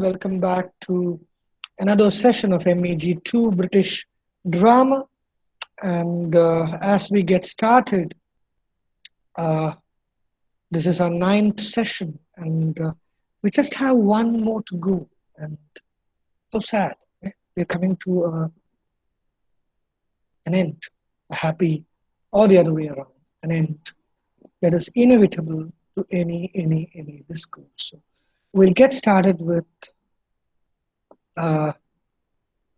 Welcome back to another session of MEG2 British Drama. And uh, as we get started, uh, this is our ninth session, and uh, we just have one more to go. And so sad. Eh? We're coming to uh, an end, a happy, or the other way around, an end that is inevitable to any, any, any discourse. So we'll get started with uh,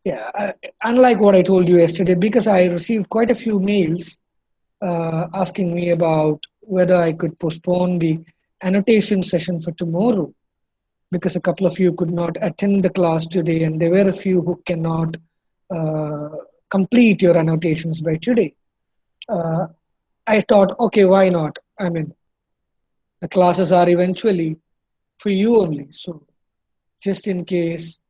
yeah uh, unlike what i told you yesterday because i received quite a few mails uh, asking me about whether i could postpone the annotation session for tomorrow because a couple of you could not attend the class today and there were a few who cannot uh, complete your annotations by today. Uh, i thought okay why not? I mean the classes are eventually for you only. So just in case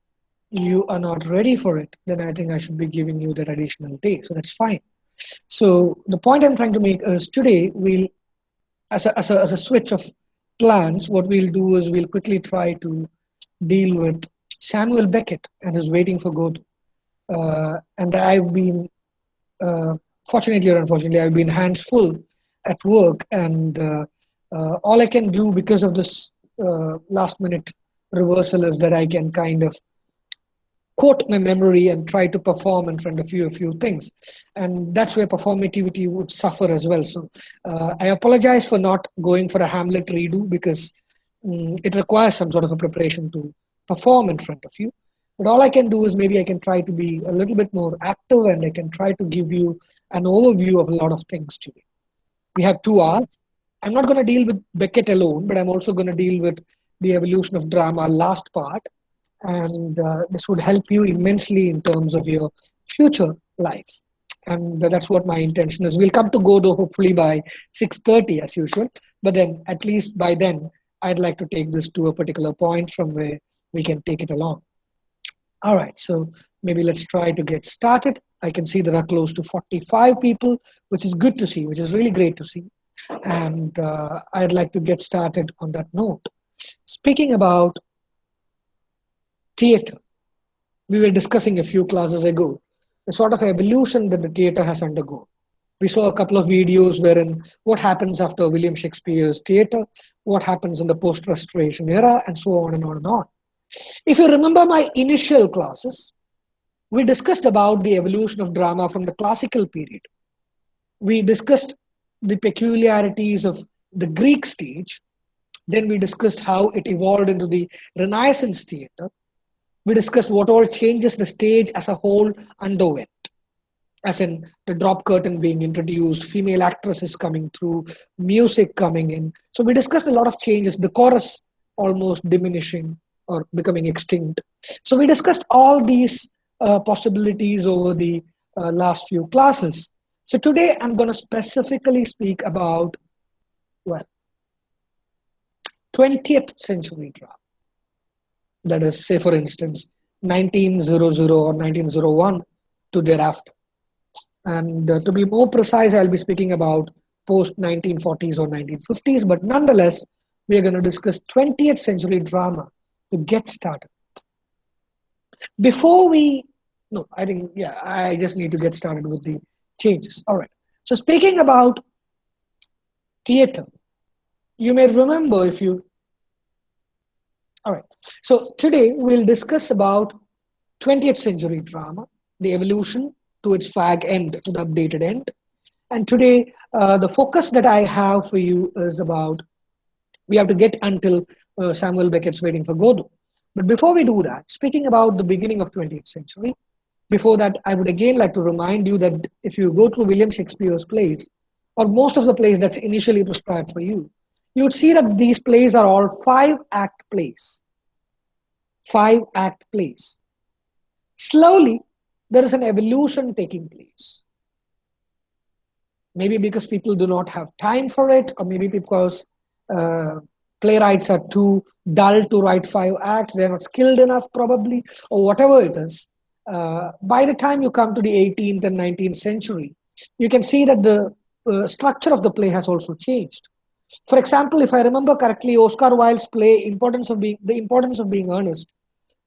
you are not ready for it, then I think I should be giving you that additional day. So that's fine. So the point I'm trying to make is today we'll, as a, as a, as a switch of plans, what we'll do is we'll quickly try to deal with Samuel Beckett and his Waiting for Godot. Uh, and I've been, uh, fortunately or unfortunately, I've been hands full at work and uh, uh all I can do because of this uh, last minute reversal is that I can kind of quote my memory and try to perform in front of you a few things. And that's where performativity would suffer as well. So uh, I apologize for not going for a Hamlet redo because um, it requires some sort of a preparation to perform in front of you. But all I can do is maybe I can try to be a little bit more active and I can try to give you an overview of a lot of things today. We have two hours. I'm not going to deal with Beckett alone, but I'm also going to deal with the evolution of drama last part. And uh, this would help you immensely in terms of your future life. And that's what my intention is. We'll come to Godot hopefully by 6.30 as usual. But then at least by then, I'd like to take this to a particular point from where we can take it along. All right, so maybe let's try to get started. I can see there are close to 45 people, which is good to see, which is really great to see. And uh, I'd like to get started on that note. Speaking about theater, we were discussing a few classes ago the sort of evolution that the theater has undergone. We saw a couple of videos wherein what happens after William Shakespeare's theater, what happens in the post-restoration era, and so on and on and on. If you remember my initial classes, we discussed about the evolution of drama from the classical period. We discussed the peculiarities of the Greek stage. Then we discussed how it evolved into the Renaissance theater. We discussed what all changes the stage as a whole underwent, as in the drop curtain being introduced, female actresses coming through, music coming in. So we discussed a lot of changes, the chorus almost diminishing or becoming extinct. So we discussed all these uh, possibilities over the uh, last few classes. So today I'm going to specifically speak about, well, 20th century drama. That is, say for instance, 1900 or 1901 to thereafter. And uh, to be more precise, I'll be speaking about post 1940s or 1950s, but nonetheless, we are going to discuss 20th century drama to get started. Before we, no, I think, yeah, I just need to get started with the changes. All right. So speaking about theater, you may remember if you, all right. So today we'll discuss about 20th century drama, the evolution to its fag end, to the updated end. And today, uh, the focus that I have for you is about, we have to get until uh, Samuel Beckett's Waiting for Godot. But before we do that, speaking about the beginning of 20th century, before that, I would again like to remind you that if you go through William Shakespeare's plays, or most of the plays that's initially prescribed for you, you would see that these plays are all five act plays. Five act plays. Slowly, there is an evolution taking place. Maybe because people do not have time for it, or maybe because uh, playwrights are too dull to write five acts, they're not skilled enough, probably, or whatever it is uh, by the time you come to the 18th and 19th century, you can see that the uh, structure of the play has also changed. For example, if I remember correctly, Oscar Wilde's play "Importance of Being," the importance of being earnest,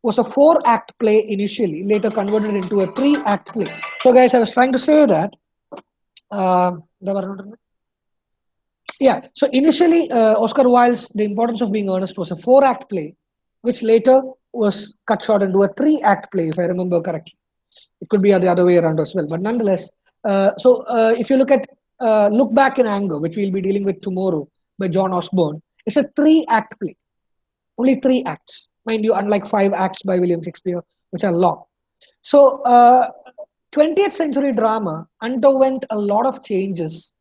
was a four act play initially, later converted into a three act play. So, guys, I was trying to say that. Uh, yeah, so initially, uh, Oscar Wilde's The Importance of Being Earnest was a four act play, which later was cut short into a three act play, if I remember correctly. It could be the other way around as well, but nonetheless. Uh, so, uh, if you look at uh, Look Back in Anger, which we'll be dealing with tomorrow by John Osborne, it's a three act play, only three acts. Mind you, unlike five acts by William Shakespeare, which are long. So, 20th uh, century drama underwent a lot of changes,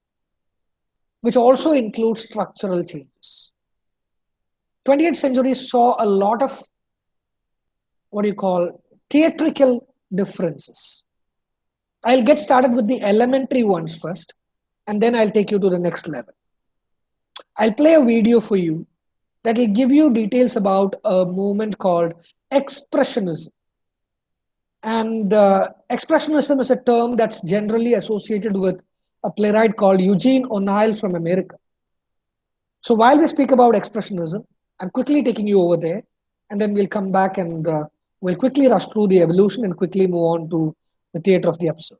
which also include structural changes. 20th century saw a lot of what do you call theatrical differences. I'll get started with the elementary ones first, and then I'll take you to the next level. I'll play a video for you that will give you details about a movement called expressionism. And uh, expressionism is a term that's generally associated with a playwright called Eugene O'Neill from America. So while we speak about expressionism, I'm quickly taking you over there, and then we'll come back and uh, we'll quickly rush through the evolution and quickly move on to the theater of the absurd.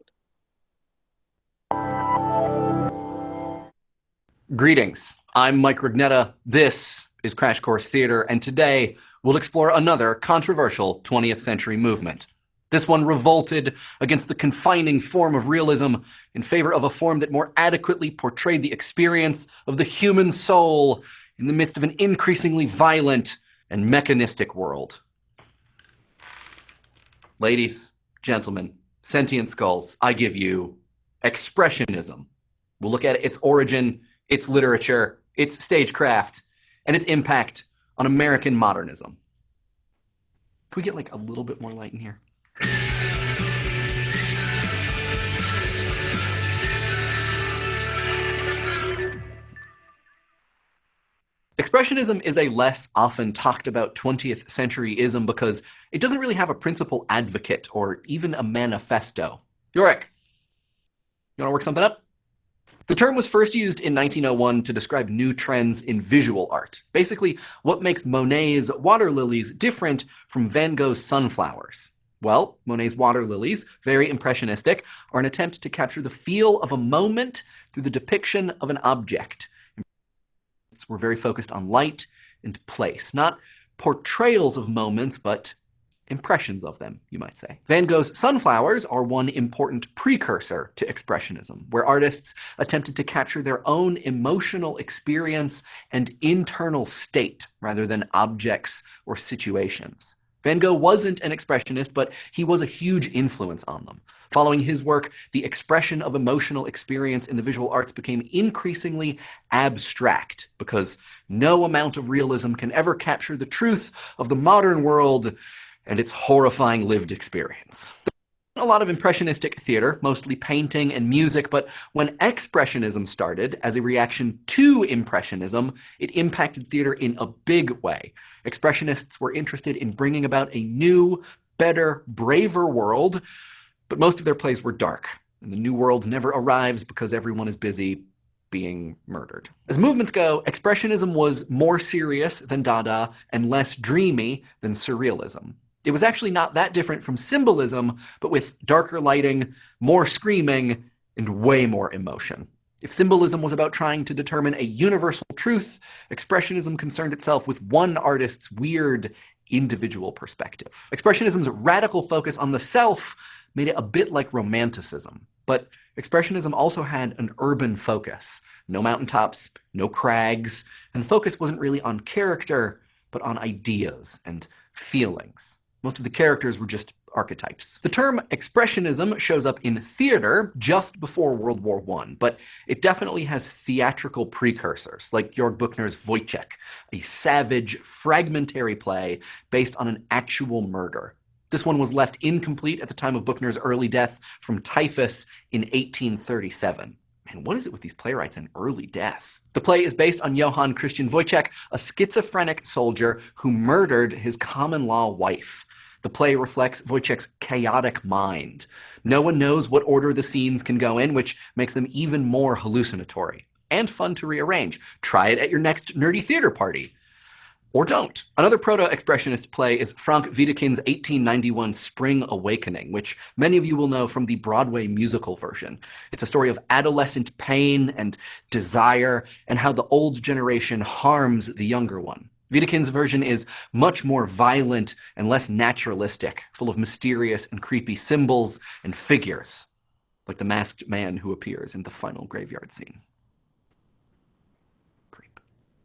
Greetings. I'm Mike Rugnetta. This is Crash Course Theater, and today we'll explore another controversial 20th century movement. This one revolted against the confining form of realism in favor of a form that more adequately portrayed the experience of the human soul in the midst of an increasingly violent and mechanistic world. Ladies, gentlemen, sentient skulls, I give you Expressionism. We'll look at its origin, its literature, its stagecraft, and its impact on American modernism. Can we get like a little bit more light in here? Expressionism is a less often talked about 20th centuryism because it doesn't really have a principal advocate or even a manifesto. Yorick, you want to work something up? The term was first used in 1901 to describe new trends in visual art. Basically, what makes Monet's water lilies different from Van Gogh's sunflowers? Well, Monet's water lilies, very impressionistic, are an attempt to capture the feel of a moment through the depiction of an object. We're very focused on light and place, not portrayals of moments, but impressions of them, you might say. Van Gogh's sunflowers are one important precursor to Expressionism, where artists attempted to capture their own emotional experience and internal state rather than objects or situations. Van Gogh wasn't an expressionist, but he was a huge influence on them. Following his work, the expression of emotional experience in the visual arts became increasingly abstract because no amount of realism can ever capture the truth of the modern world and its horrifying lived experience. A lot of impressionistic theater, mostly painting and music, but when expressionism started as a reaction to impressionism, it impacted theater in a big way. Expressionists were interested in bringing about a new, better, braver world, but most of their plays were dark, and the new world never arrives because everyone is busy being murdered. As movements go, Expressionism was more serious than Dada and less dreamy than Surrealism. It was actually not that different from symbolism, but with darker lighting, more screaming, and way more emotion. If symbolism was about trying to determine a universal truth, Expressionism concerned itself with one artist's weird, individual perspective. Expressionism's radical focus on the self made it a bit like Romanticism. But Expressionism also had an urban focus. No mountaintops, no crags, and the focus wasn't really on character, but on ideas and feelings. Most of the characters were just archetypes. The term expressionism shows up in theater just before World War I, but it definitely has theatrical precursors, like Georg Büchner's Woyzeck, a savage, fragmentary play based on an actual murder. This one was left incomplete at the time of Buchner's early death from typhus in 1837. Man, what is it with these playwrights and early death? The play is based on Johann Christian Woyzeck, a schizophrenic soldier who murdered his common law wife. The play reflects Woyzeck's chaotic mind. No one knows what order the scenes can go in, which makes them even more hallucinatory and fun to rearrange. Try it at your next nerdy theater party. Or don't. Another proto-expressionist play is Frank Wedekind's 1891 Spring Awakening, which many of you will know from the Broadway musical version. It's a story of adolescent pain and desire, and how the old generation harms the younger one. Wedekind's version is much more violent and less naturalistic, full of mysterious and creepy symbols and figures, like the masked man who appears in the final graveyard scene.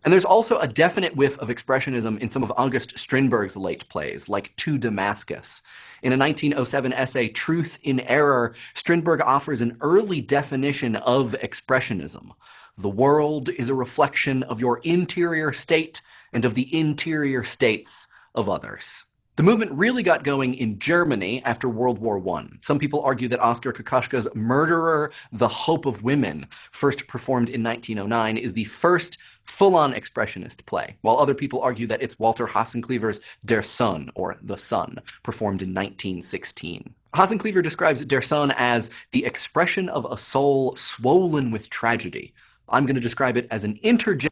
And there's also a definite whiff of expressionism in some of August Strindberg's late plays, like To Damascus. In a 1907 essay, Truth in Error, Strindberg offers an early definition of expressionism. The world is a reflection of your interior state and of the interior states of others. The movement really got going in Germany after World War I. Some people argue that Oskar Kokoschka's Murderer, The Hope of Women, first performed in 1909, is the first full-on expressionist play, while other people argue that it's Walter Hasenclever's Der Sohn, or The Son, performed in 1916. Hasenclever describes Der Sohn as the expression of a soul swollen with tragedy. I'm going to describe it as an intergenerational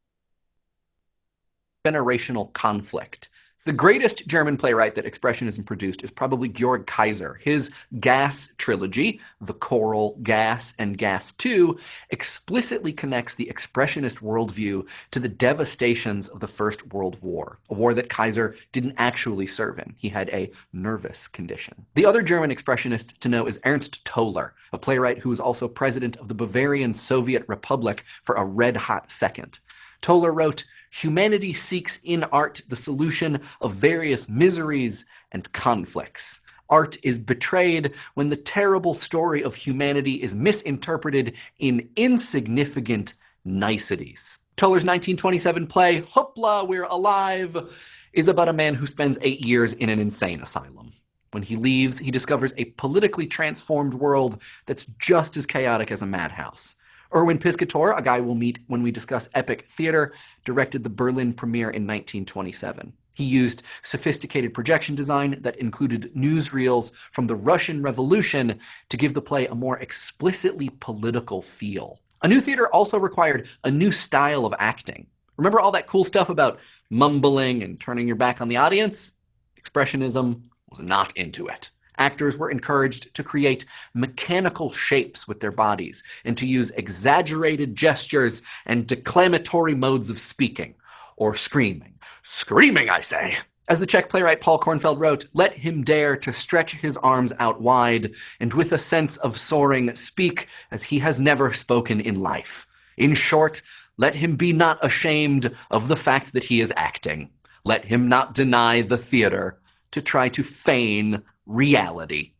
conflict the greatest German playwright that Expressionism produced is probably Georg Kaiser. His Gas trilogy, The Coral, Gas, and Gas 2, explicitly connects the Expressionist worldview to the devastations of the First World War, a war that Kaiser didn't actually serve in. He had a nervous condition. The other German Expressionist to know is Ernst Toller, a playwright who was also president of the Bavarian Soviet Republic for a red-hot second. Toller wrote, humanity seeks in art the solution of various miseries and conflicts. Art is betrayed when the terrible story of humanity is misinterpreted in insignificant niceties. Toller's 1927 play, Hoppla, We're Alive, is about a man who spends eight years in an insane asylum. When he leaves, he discovers a politically transformed world that's just as chaotic as a madhouse. Erwin Piscator, a guy we'll meet when we discuss epic theater, directed the Berlin premiere in 1927. He used sophisticated projection design that included newsreels from the Russian Revolution to give the play a more explicitly political feel. A new theater also required a new style of acting. Remember all that cool stuff about mumbling and turning your back on the audience? Expressionism was not into it actors were encouraged to create mechanical shapes with their bodies and to use exaggerated gestures and declamatory modes of speaking or screaming. Screaming, I say! As the Czech playwright Paul Kornfeld wrote, let him dare to stretch his arms out wide and with a sense of soaring speak as he has never spoken in life. In short, let him be not ashamed of the fact that he is acting. Let him not deny the theater to try to feign reality.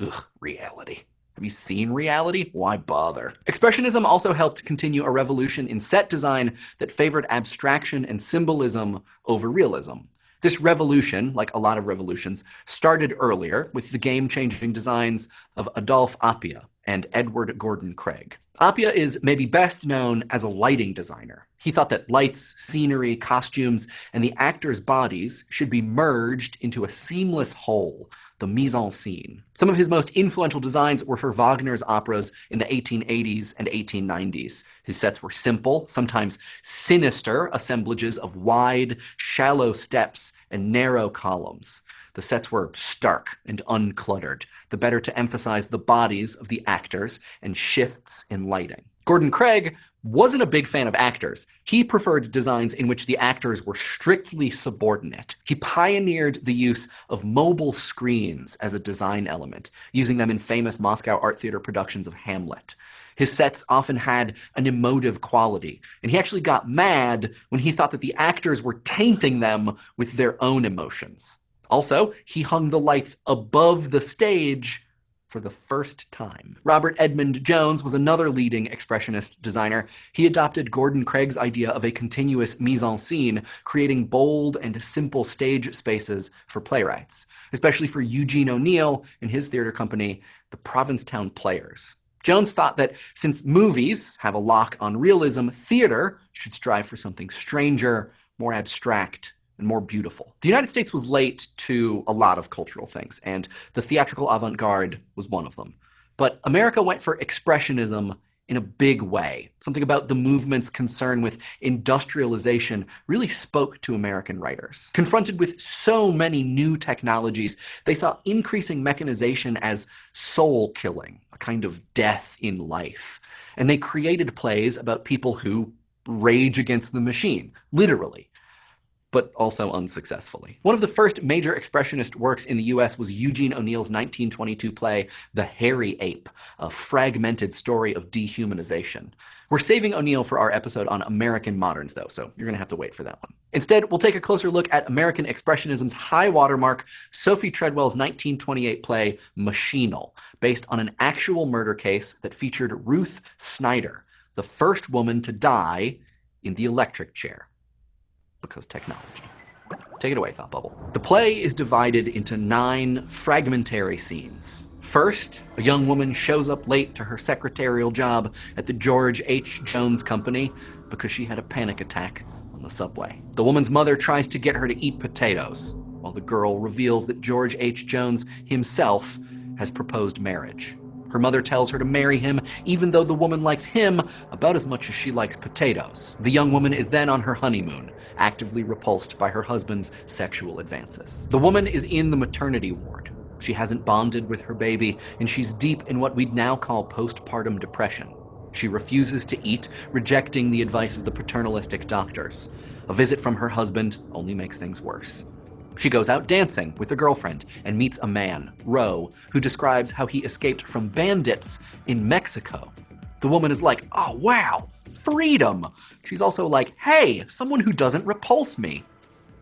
Ugh, reality. Have you seen reality? Why bother? Expressionism also helped continue a revolution in set design that favored abstraction and symbolism over realism. This revolution, like a lot of revolutions, started earlier with the game-changing designs of Adolphe Appia and Edward Gordon Craig. Appia is maybe best known as a lighting designer. He thought that lights, scenery, costumes, and the actors' bodies should be merged into a seamless whole, the mise en scene. Some of his most influential designs were for Wagner's operas in the 1880s and 1890s. His sets were simple, sometimes sinister assemblages of wide, shallow steps and narrow columns. The sets were stark and uncluttered, the better to emphasize the bodies of the actors and shifts in lighting. Gordon Craig wasn't a big fan of actors. He preferred designs in which the actors were strictly subordinate. He pioneered the use of mobile screens as a design element, using them in famous Moscow Art Theater productions of Hamlet. His sets often had an emotive quality, and he actually got mad when he thought that the actors were tainting them with their own emotions. Also, he hung the lights above the stage for the first time. Robert Edmond Jones was another leading expressionist designer. He adopted Gordon Craig's idea of a continuous mise-en-scene, creating bold and simple stage spaces for playwrights, especially for Eugene O'Neill and his theater company, the Provincetown Players. Jones thought that since movies have a lock on realism, theater should strive for something stranger, more abstract, and more beautiful. The United States was late to a lot of cultural things, and the theatrical avant-garde was one of them. But America went for expressionism in a big way. Something about the movement's concern with industrialization really spoke to American writers. Confronted with so many new technologies, they saw increasing mechanization as soul killing, a kind of death in life. And they created plays about people who rage against the machine, literally but also unsuccessfully. One of the first major expressionist works in the US was Eugene O'Neill's 1922 play, The Hairy Ape, a fragmented story of dehumanization. We're saving O'Neill for our episode on American moderns, though, so you're going to have to wait for that one. Instead, we'll take a closer look at American Expressionism's high watermark, Sophie Treadwell's 1928 play, Machinal, based on an actual murder case that featured Ruth Snyder, the first woman to die in the electric chair because technology. Take it away, Thought Bubble. The play is divided into nine fragmentary scenes. First, a young woman shows up late to her secretarial job at the George H. Jones Company because she had a panic attack on the subway. The woman's mother tries to get her to eat potatoes, while the girl reveals that George H. Jones himself has proposed marriage. Her mother tells her to marry him, even though the woman likes him about as much as she likes potatoes. The young woman is then on her honeymoon, actively repulsed by her husband's sexual advances. The woman is in the maternity ward. She hasn't bonded with her baby, and she's deep in what we'd now call postpartum depression. She refuses to eat, rejecting the advice of the paternalistic doctors. A visit from her husband only makes things worse. She goes out dancing with a girlfriend and meets a man, Roe, who describes how he escaped from bandits in Mexico. The woman is like, oh wow, freedom. She's also like, hey, someone who doesn't repulse me.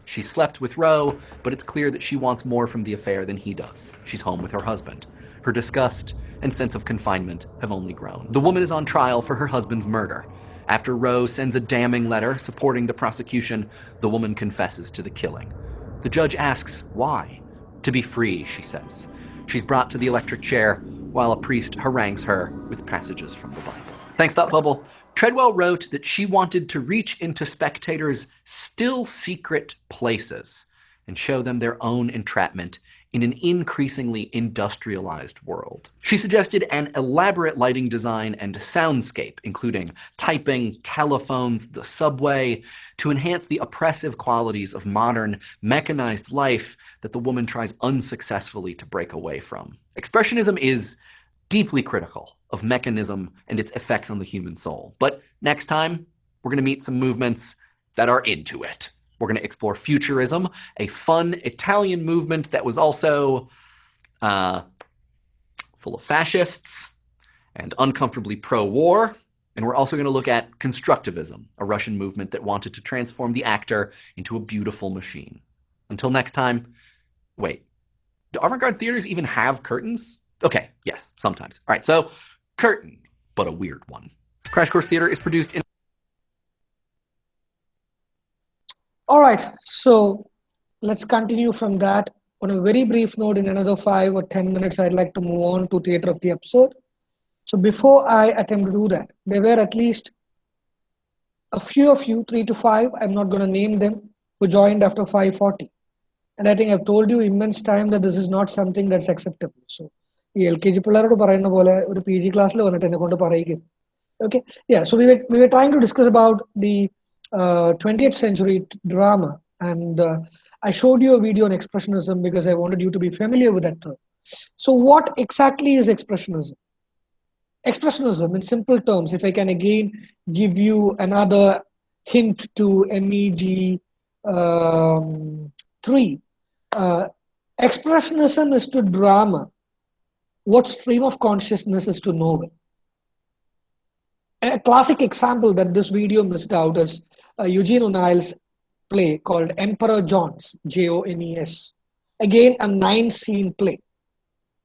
She slept with Roe, but it's clear that she wants more from the affair than he does. She's home with her husband. Her disgust and sense of confinement have only grown. The woman is on trial for her husband's murder. After Roe sends a damning letter supporting the prosecution, the woman confesses to the killing. The judge asks why. To be free, she says. She's brought to the electric chair while a priest harangues her with passages from the Bible. Thanks, Thought Bubble. Treadwell wrote that she wanted to reach into spectators' still secret places and show them their own entrapment in an increasingly industrialized world. She suggested an elaborate lighting design and soundscape, including typing, telephones, the subway, to enhance the oppressive qualities of modern, mechanized life that the woman tries unsuccessfully to break away from. Expressionism is deeply critical of mechanism and its effects on the human soul. But next time, we're going to meet some movements that are into it. We're going to explore Futurism, a fun Italian movement that was also uh, full of fascists and uncomfortably pro-war. And we're also going to look at Constructivism, a Russian movement that wanted to transform the actor into a beautiful machine. Until next time, wait, do avant-garde theaters even have curtains? Okay, yes, sometimes. All right, so curtain, but a weird one. Crash Course Theater is produced in All right, so let's continue from that. On a very brief note, in another five or 10 minutes, I'd like to move on to theater of the episode. So before I attempt to do that, there were at least a few of you, three to five, I'm not going to name them, who joined after 540. And I think I've told you immense time that this is not something that's acceptable. So ഈ L K G പിള്ളേരോട് പറയുന്ന പോലെ ഒരു P G ക്ലാസ്സിൽ വന്നിട്ട് എന്നെ കൊണ്ട് പറയിക്കും okay yeah so we we were trying to discuss about the 20th century drama. And uh, I showed you a video on expressionism because I wanted you to be familiar with that term. So what exactly is expressionism? Expressionism, in simple terms, if I can again give you another hint to MEG um, 3, uh, expressionism is to drama what stream of consciousness is to novel. A classic example that this video missed out is uh, Uh, Eugene O'Neill's play called Emperor Jones, J-O-N-E-S. Again, a nine-scene play.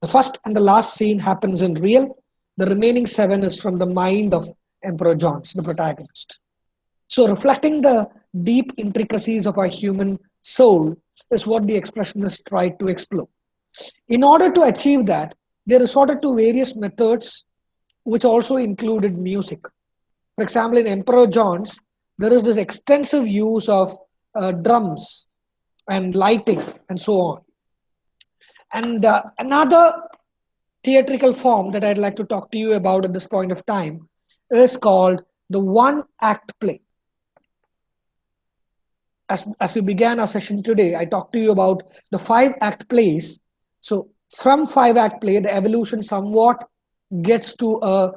The first and the last scene happens in real. The remaining seven is from the mind of Emperor Jones, the protagonist. So reflecting the deep intricacies of our human soul is what the expressionists tried to explore. In order to achieve that, they resorted to various methods which also included music. For example, in Emperor Jones, there is this extensive use of uh, drums and lighting and so on. And uh, another theatrical form that I'd like to talk to you about at this point of time is called the one act play. As, as we began our session today, I talked to you about the five act plays. So from five act play, the evolution somewhat gets to a,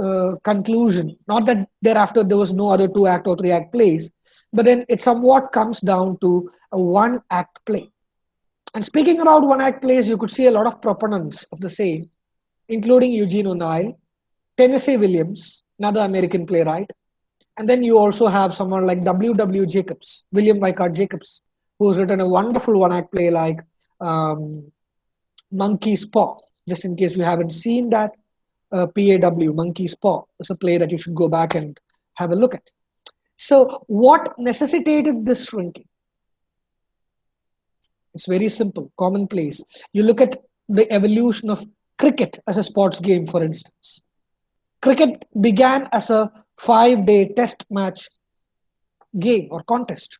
a conclusion. Not that thereafter there was no other two act or three act plays, but then it somewhat comes down to a one act play. And speaking about one act plays, you could see a lot of proponents of the same, including Eugene O'Neill, Tennessee Williams, another American playwright. And then you also have someone like W.W. Jacobs, William Wyckoff Jacobs, who's written a wonderful one act play like um, Monkey's Paw. Just in case you haven't seen that, uh, PAW, Monkey's Paw, is a play that you should go back and have a look at. So, what necessitated this shrinking? It's very simple, commonplace. You look at the evolution of cricket as a sports game, for instance. Cricket began as a five day test match game or contest.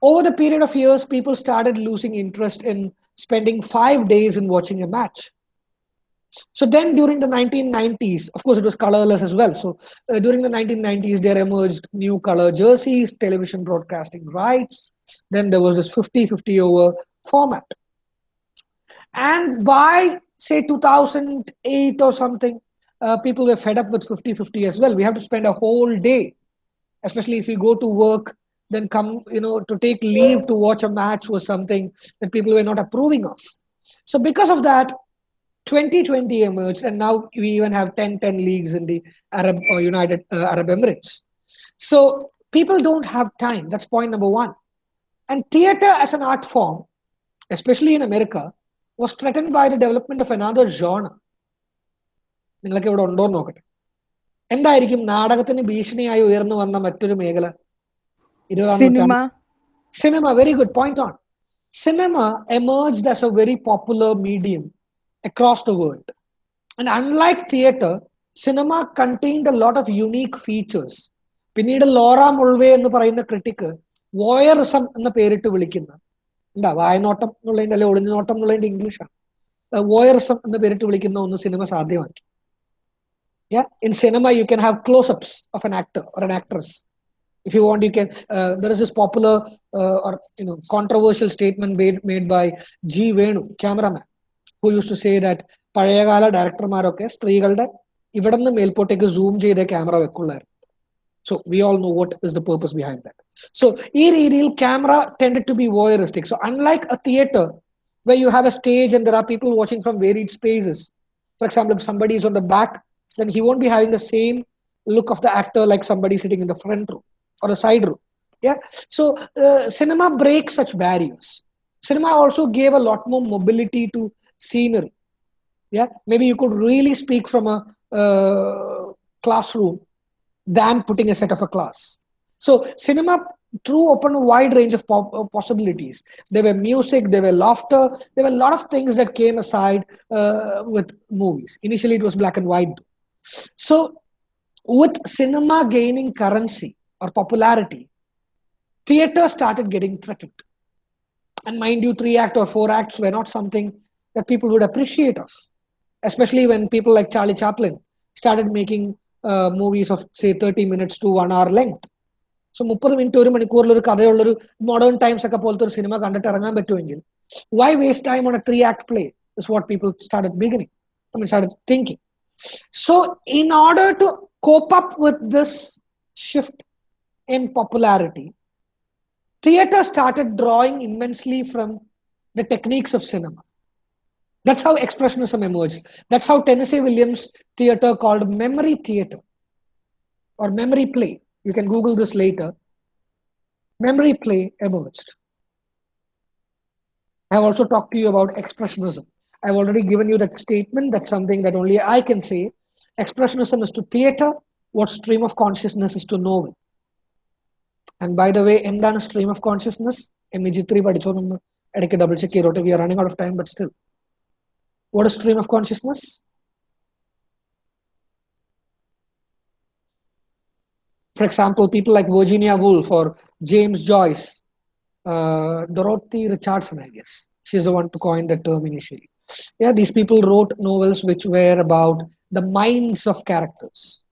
Over the period of years, people started losing interest in spending five days in watching a match. So then during the 1990s, of course, it was colorless as well. So uh, during the 1990s, there emerged new color jerseys, television broadcasting rights. Then there was this 50 50 over format. And by, say, 2008 or something, uh, people were fed up with 50 50 as well. We have to spend a whole day, especially if you go to work, then come, you know, to take leave to watch a match was something that people were not approving of. So, because of that, 2020 emerged, and now we even have 10 10 leagues in the Arab or United uh, Arab Emirates. So, people don't have time. That's point number one. And theater as an art form, especially in America, was threatened by the development of another genre. നിങ്ങൾക്ക് ഇവിടെ ഉണ്ടോ എന്ന് നോക്കട്ടെ എന്തായിരിക്കും നാടകത്തിന് ഭീഷണിയായി ഉയർന്നു വന്ന മറ്റൊരു മേഖല ഇരുപതാം Cinema. cinema very good point on cinema emerged as a very popular medium across the world and unlike theater cinema contained a lot of unique features പിന്നീട് ലോറ മുൾവേ എന്ന് പറയുന്ന ക്രിട്ടിക്ക് വോയറിസം എന്ന പേരിട്ട് വിളിക്കുന്ന എന്താ വായനോട്ടം എന്നുള്ളതിന്റെ അല്ലെ ഒളിഞ്ഞുനോട്ടം എന്നുള്ളതിന്റെ ഇംഗ്ലീഷാണ് വോയറിസം എന്ന പേരിട്ട് വിളിക്കുന്ന ഒന്ന് yeah in cinema you can have close-ups of an actor or an actress if you want you can uh, there is this popular uh, or you know controversial statement made made by g venu cameraman who used to say that പഴയകാല ഡയറക്ടർമാരൊക്കെ സ്ത്രീകളുടെ ഇവിടെ നിന്ന് മേൽപോട്ടേക്ക് zoom ചെയ്ത camera വെക്കുള്ളായിരുന്നു So we all know what is the purpose behind that. So ഈ രീതിയിൽ camera tended to be voyeuristic. So unlike a theater where you have a stage and there are people watching from varied spaces, for example, if somebody is on the back, then he won't be having the same look of the actor like somebody sitting in the front row or the side row. Yeah. So uh, cinema breaks such barriers. Cinema also gave a lot more mobility to scenery. Yeah. Maybe you could really speak from a uh, classroom than putting a set of a class. So cinema threw open a wide range of uh, possibilities. There were music, there were laughter, there were a lot of things that came aside uh, with movies. Initially, it was black and white. So, with cinema gaining currency or popularity, theater started getting threatened. And mind you, three act or four acts were not something that people would appreciate of, especially when people like Charlie Chaplin started making uh, movies of say 30 minutes to one hour length. So മുപ്പത് minute ഒരു മണിക്കൂറിൽ ഒരു കഥയുള്ളൊരു modern times ഒക്കെ പോലത്തെ ഒരു cinema കണ്ടിട്ട് ഇറങ്ങാൻ പറ്റുമെങ്കിൽ why waste time on a three act play is what people start beginning I mean started thinking. So, in order to cope up with this shift in popularity, theater started drawing immensely from the techniques of cinema. That's how Expressionism emerged. That's how Tennessee Williams theater called memory theater or memory play. You can Google this later. Memory play emerged. I have also talked to you about Expressionism. I've already given you that statement. That's something that only I can say. Expressionism is to theater what stream of consciousness is to novel. And by the way, എന്താണ് stream of consciousness? M E G three പഠിച്ചോന്നൊന്ന് ഇടയ്ക്ക് double check ചെയ്തോട്ടെ V are running out of time but still What is stream of consciousness? For example, people like Virginia Woolf or James Joyce, uh, Dorothy Richardson, I guess. She's the one to coin the term initially. Yeah, these people wrote novels which were about the minds of characters.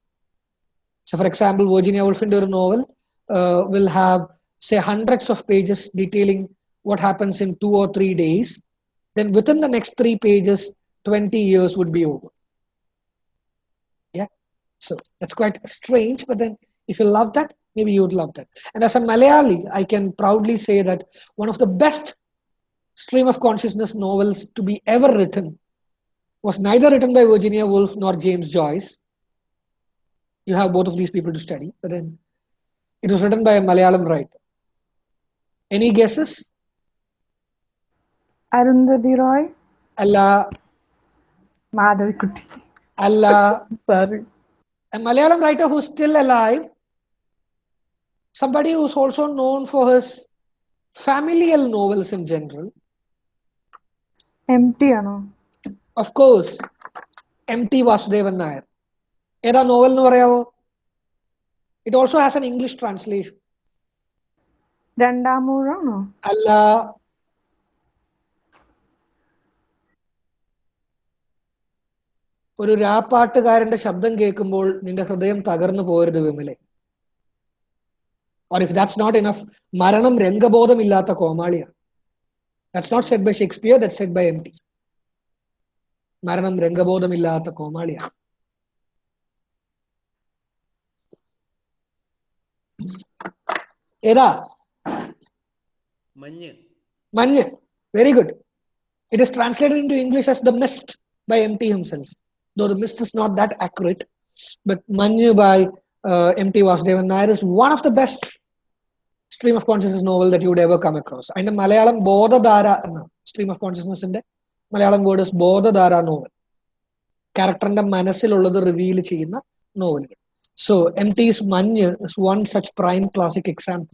So for example, Virginia Woolf in her novel uh, will have say hundreds of pages detailing what happens in two or three days then within the next three pages, 20 years would be over. Yeah. So that's quite strange, but then if you love that, maybe you would love that. And as a Malayali, I can proudly say that one of the best stream of consciousness novels to be ever written was neither written by Virginia Woolf nor James Joyce. You have both of these people to study, but then it was written by a Malayalam writer. Any guesses? Arundhati Roy അല്ല. മാധവിക്കുട്ടി. അല്ല. Sorry Malayalam writer who still alive somebody who's also known for his familial novels in general. MT ആണോ? Of course M T Vasudevan Nair ഏതാ novel എന്ന് പറയാവോ? It also has an English translation രണ്ടാമൂഴാണോ അല്ല. ഒരു രാപ്പാട്ടുകാരന്റെ ശബ്ദം കേൾക്കുമ്പോൾ നിന്റെ ഹൃദയം തകർന്നു പോരുത് വിമലെ. Or if that's not enough മരണം രംഗബോധമില്ലാത്ത കോമാളിയാണ്. That's not set by Shakespeare that set by M T മരണം രംഗബോധമില്ലാത്ത കോമാളിയാണ്. ഏതാ? Manju. Manju. Very good it is translated into English as the mist by M T himself. though the list is not that accurate. But Manu by uh, M.T. Vasudevan Nair is one of the best stream of consciousness novel that you ever come across അതിന്റെ മലയാളം ബോധധാര എന്ന stream of കോൺഷ്യസ്നസിന്റെ Malayalam word ബോധധാര novel ക്യാരക്ടറിന്റെ മനസ്സിലുള്ളത് reveal ചെയ്യുന്ന നോവലുകൾ so M T's Manju is one such prime classic example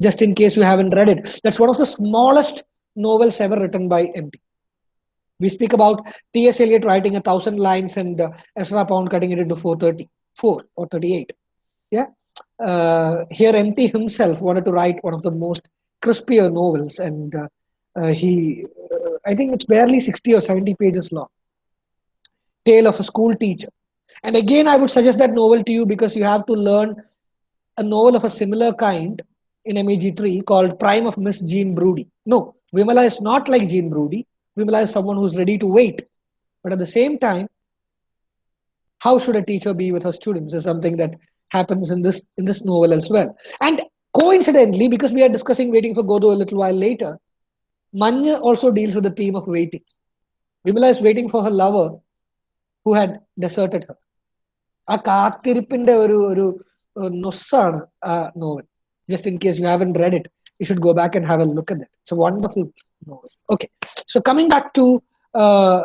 just in case you have read it that's one of the smallest novels ever written by M T We speak about T.S. Eliot writing a thousand lines and uh, Ezra Pound cutting it into 434 or 38. Yeah. Uh, here, MT himself wanted to write one of the most crispier novels, and uh, uh, he, uh, I think it's barely 60 or 70 pages long. Tale of a school teacher. And again, I would suggest that novel to you because you have to learn a novel of a similar kind in MEG3 called Prime of Miss Jean Brodie. No, Vimala is not like Jean Brodie. Vimala is someone who's ready to wait. But at the same time, how should a teacher be with her students is something that happens in this in this novel as well. And coincidentally, because we are discussing waiting for Godot a little while later, Manju also deals with the theme of waiting. Vimala is waiting for her lover who had deserted her. A കാത്തിരിപ്പിന്റെ oru oru നൊസ്സാണ് ആ Just in case you haven't read it, you should go back and have a look at that It's a wonderful novel Okay so coming back to uh,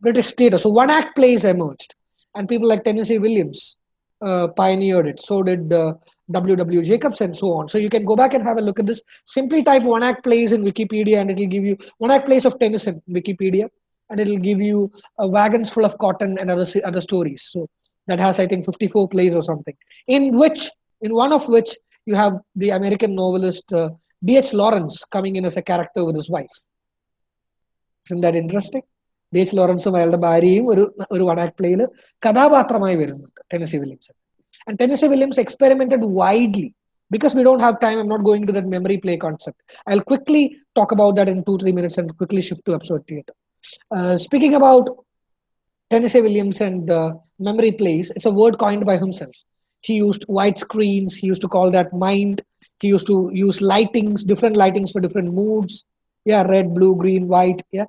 British theatre, so one act plays emerged, and people like Tennessee Williams uh, pioneered it. So did uh, W.W. Jacobs and so on. So you can go back and have a look at this. Simply type one act plays in Wikipedia, and it will give you one act plays of Tennyson in Wikipedia, and it will give you uh, wagons full of cotton and other other stories. So that has I think 54 plays or something, in which in one of which you have the American novelist uh, D.H. Lawrence coming in as a character with his wife Isn't that interesting? D H ലോറൻസും അയാളുടെ ഭാര്യയും ഒരു ഒരു one act പ്ലേയിൽ കഥാപാത്രമായി വരുന്നുണ്ട് tenancy Williams and tenancy Williams experimented widely because we don't have time i'm not going to that memory play concept i'll quickly talk about that in two three minutes and quickly shift to absurd theater uh, speaking about tennessee williams and uh, memory plays it's a word coined by himself he used white screens he used to call that mind he used to use lightings different lightings for different moods yeah red blue green white yeah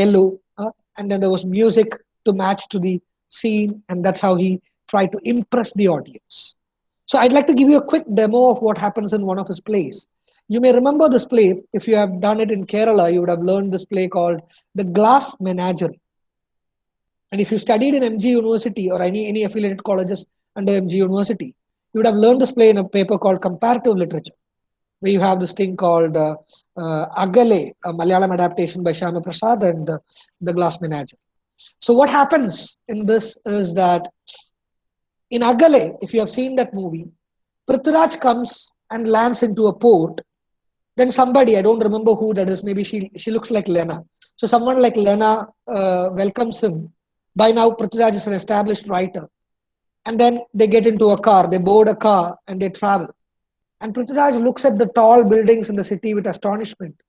yellow uh, and then there was music to match to the scene and that's how he tried to impress the audience. So i'd like to give you a quick demo of what happens in one of his plays. You may remember this play. If you have done it in kerala you would have learned this play called the glass menagerie. And if you studied in mg university or any any affiliated colleges under MG University, you would have learned this play in a paper called Comparative Literature, where you have this thing called uh, uh, Akale, a Malayalam adaptation by Shyamaprasad and uh, The Glass Menagerie. So what happens in this is that in Akale, if you have seen that movie, Prithviraj comes and lands into a port. Then somebody, I don't remember who that is, maybe she, she looks like Lena. So someone like Lena uh, welcomes him. By now, Prithviraj is an established writer And then they get into a car, they board a car and they travel. And Prithviraj looks at the tall buildings in the city with astonishment.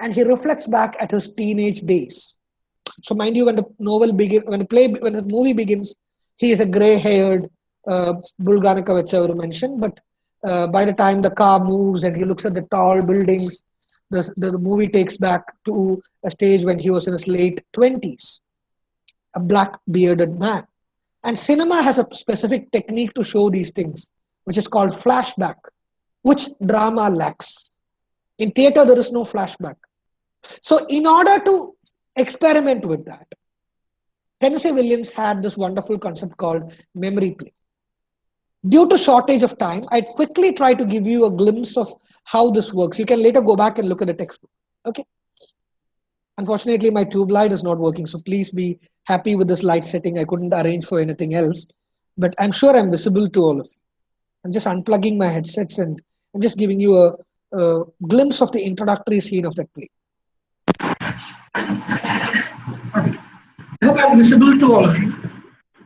And he reflects back at his teenage days. So mind you, when the novel begins, when the play, when the movie begins, he is a gray-haired uh, Bulganika Vetsavar mentioned, but uh, by the time the car moves and he looks at the tall buildings, the, the, the movie takes back to a stage when he was in his late 20s, a black bearded man. And cinema has a specific technique to show these things, which is called flashback, which drama lacks. In theater, there is no flashback. So, in order to experiment with that, Tennessee Williams had this wonderful concept called memory play. Due to shortage of time, I'd quickly try to give you a glimpse of how this works. You can later go back and look at the textbook. Okay. Unfortunately, my tube light is not working, so please be happy with this light setting. I couldn't arrange for anything else, but I'm sure I'm visible to all of you. I'm just unplugging my headsets and I'm just giving you a, a glimpse of the introductory scene of that play. I hope I'm visible to all of you.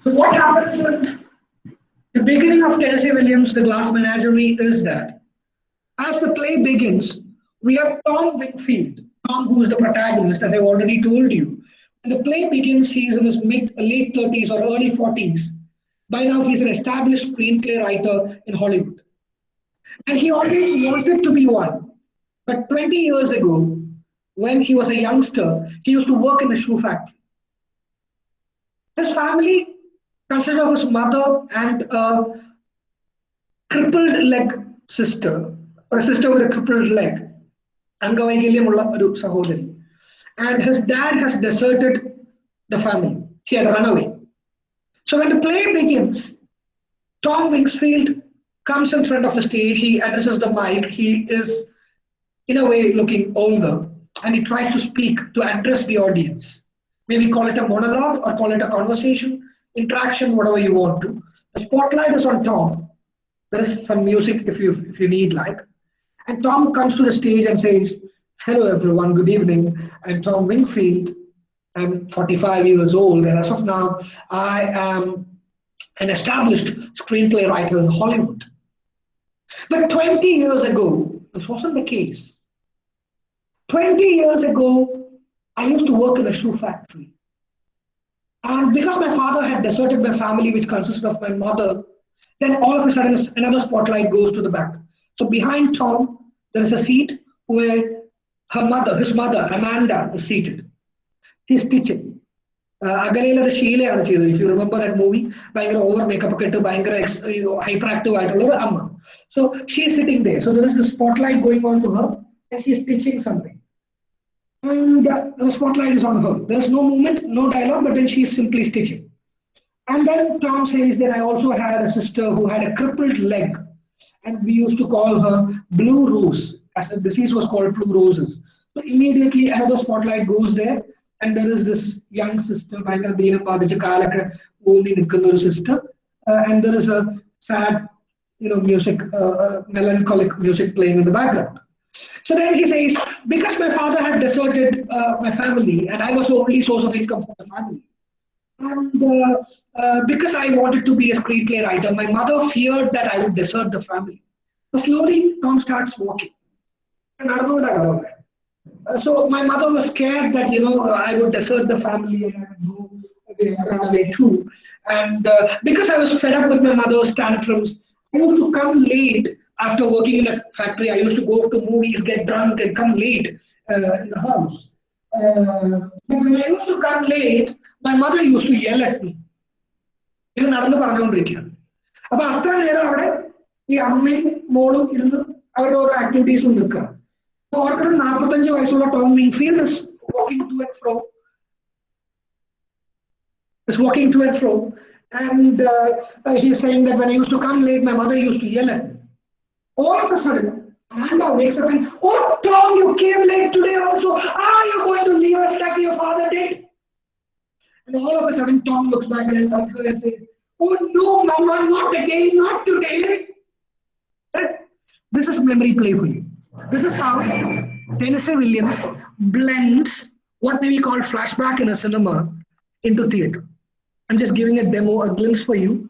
So what happens in the beginning of Tennessee Williams, The Glass Menagerie is that as the play begins, we have Tom Wingfield, Tom who is the protagonist, as I've already told you. When the play begins, he's in his mid late 30s or early 40s. By now, he's an established screenplay writer in Hollywood. And he always wanted to be one. But 20 years ago, when he was a youngster, he used to work in a shoe factory. His family consisted of his mother and a crippled leg sister, or a sister with a crippled leg. അംഗവൈകല്യമുള്ള ഒരു സഹോദരി and his dad has deserted the family. He had run away. So when the play begins, Tom Wingfield comes in front of the stage, he addresses the mic, he is in a way looking older, and he tries to speak to address the audience. Maybe call it a monologue or call it a conversation, interaction, whatever you want to. The spotlight is on Tom. There is some music if you if you need like. And Tom comes to the stage and says, Hello, everyone. Good evening. I'm Tom Wingfield. I'm 45 years old, and as of now, I am an established screenplay writer in Hollywood. But 20 years ago, this wasn't the case. 20 years ago, I used to work in a shoe factory. And because my father had deserted my family, which consisted of my mother, then all of a sudden another spotlight goes to the back. So behind Tom, there is a seat where her mother, his mother, Amanda, is seated. He's teaching. അകലയിലൊരു ശീലയാണ് ചെയ്തത് if you remember that movie ഭയങ്കര over makeup ഒക്കെ ഇട്ട് ഭയങ്കര hyper active ആയിട്ടുള്ള ഒരു അമ്മ so she sitting there so there is the spotlight going on to her and she is teaching something and uh, the spotlight is on her. There is no movement, no dialogue, but then she is simply stitching. And then Tom says that I also had a sister who had a crippled leg, and we used to call her Blue Rose, as the disease was called Blue Roses. So immediately another spotlight goes there, and there is this young sister, ഭയങ്കര ദീനം ബാധിച്ച കാലൊക്കെ ഊന്നി നിൽക്കുന്ന ഒരു sister, uh, and there is a sad, you know, music, uh, uh, melancholic music playing in the background. So then he says, because my father had deserted uh, my family and I was the only source of income for the family, and uh, uh, because I wanted to be a screenplay writer, my mother feared that I would desert the family. So slowly, Tom starts walking. Uh, so my mother was scared that you know I would desert the family and I would go away, run away too. And uh, because I was fed up with my mother's tantrums, I used to come late after working in a factory, I used to go to movies, get drunk, and come late uh, in the house. Uh, when I used to come late, my mother used to yell at me. ഇത് നടന്ന് പറഞ്ഞുകൊണ്ടിരിക്കുകയാണ് അപ്പൊ അത്ര നേരം അവിടെ ഈ അമ്മയും മോളും ഇരുന്ന് അവരുടെ ഓരോ ആക്ടിവിറ്റീസിൽ നിൽക്കുക ഓർക്കണം നാൽപ്പത്തഞ്ച് വയസ്സുള്ള Tom Winfield is walking two and fro is walking to and fro and uh, uh, he's saying that when I used to come late my mother used to yell at me all of a sudden, Amanda wakes up and, oh, Tom, you came late today also. Are you going to leave us like your father did? And all of a sudden, Tom looks back at his uncle and says, oh, no, Mama, not again, not today. This is memory play for you. This is how Tennessee Williams blends what may be called flashback in a cinema into theater. I'm just giving a demo, a glimpse for you.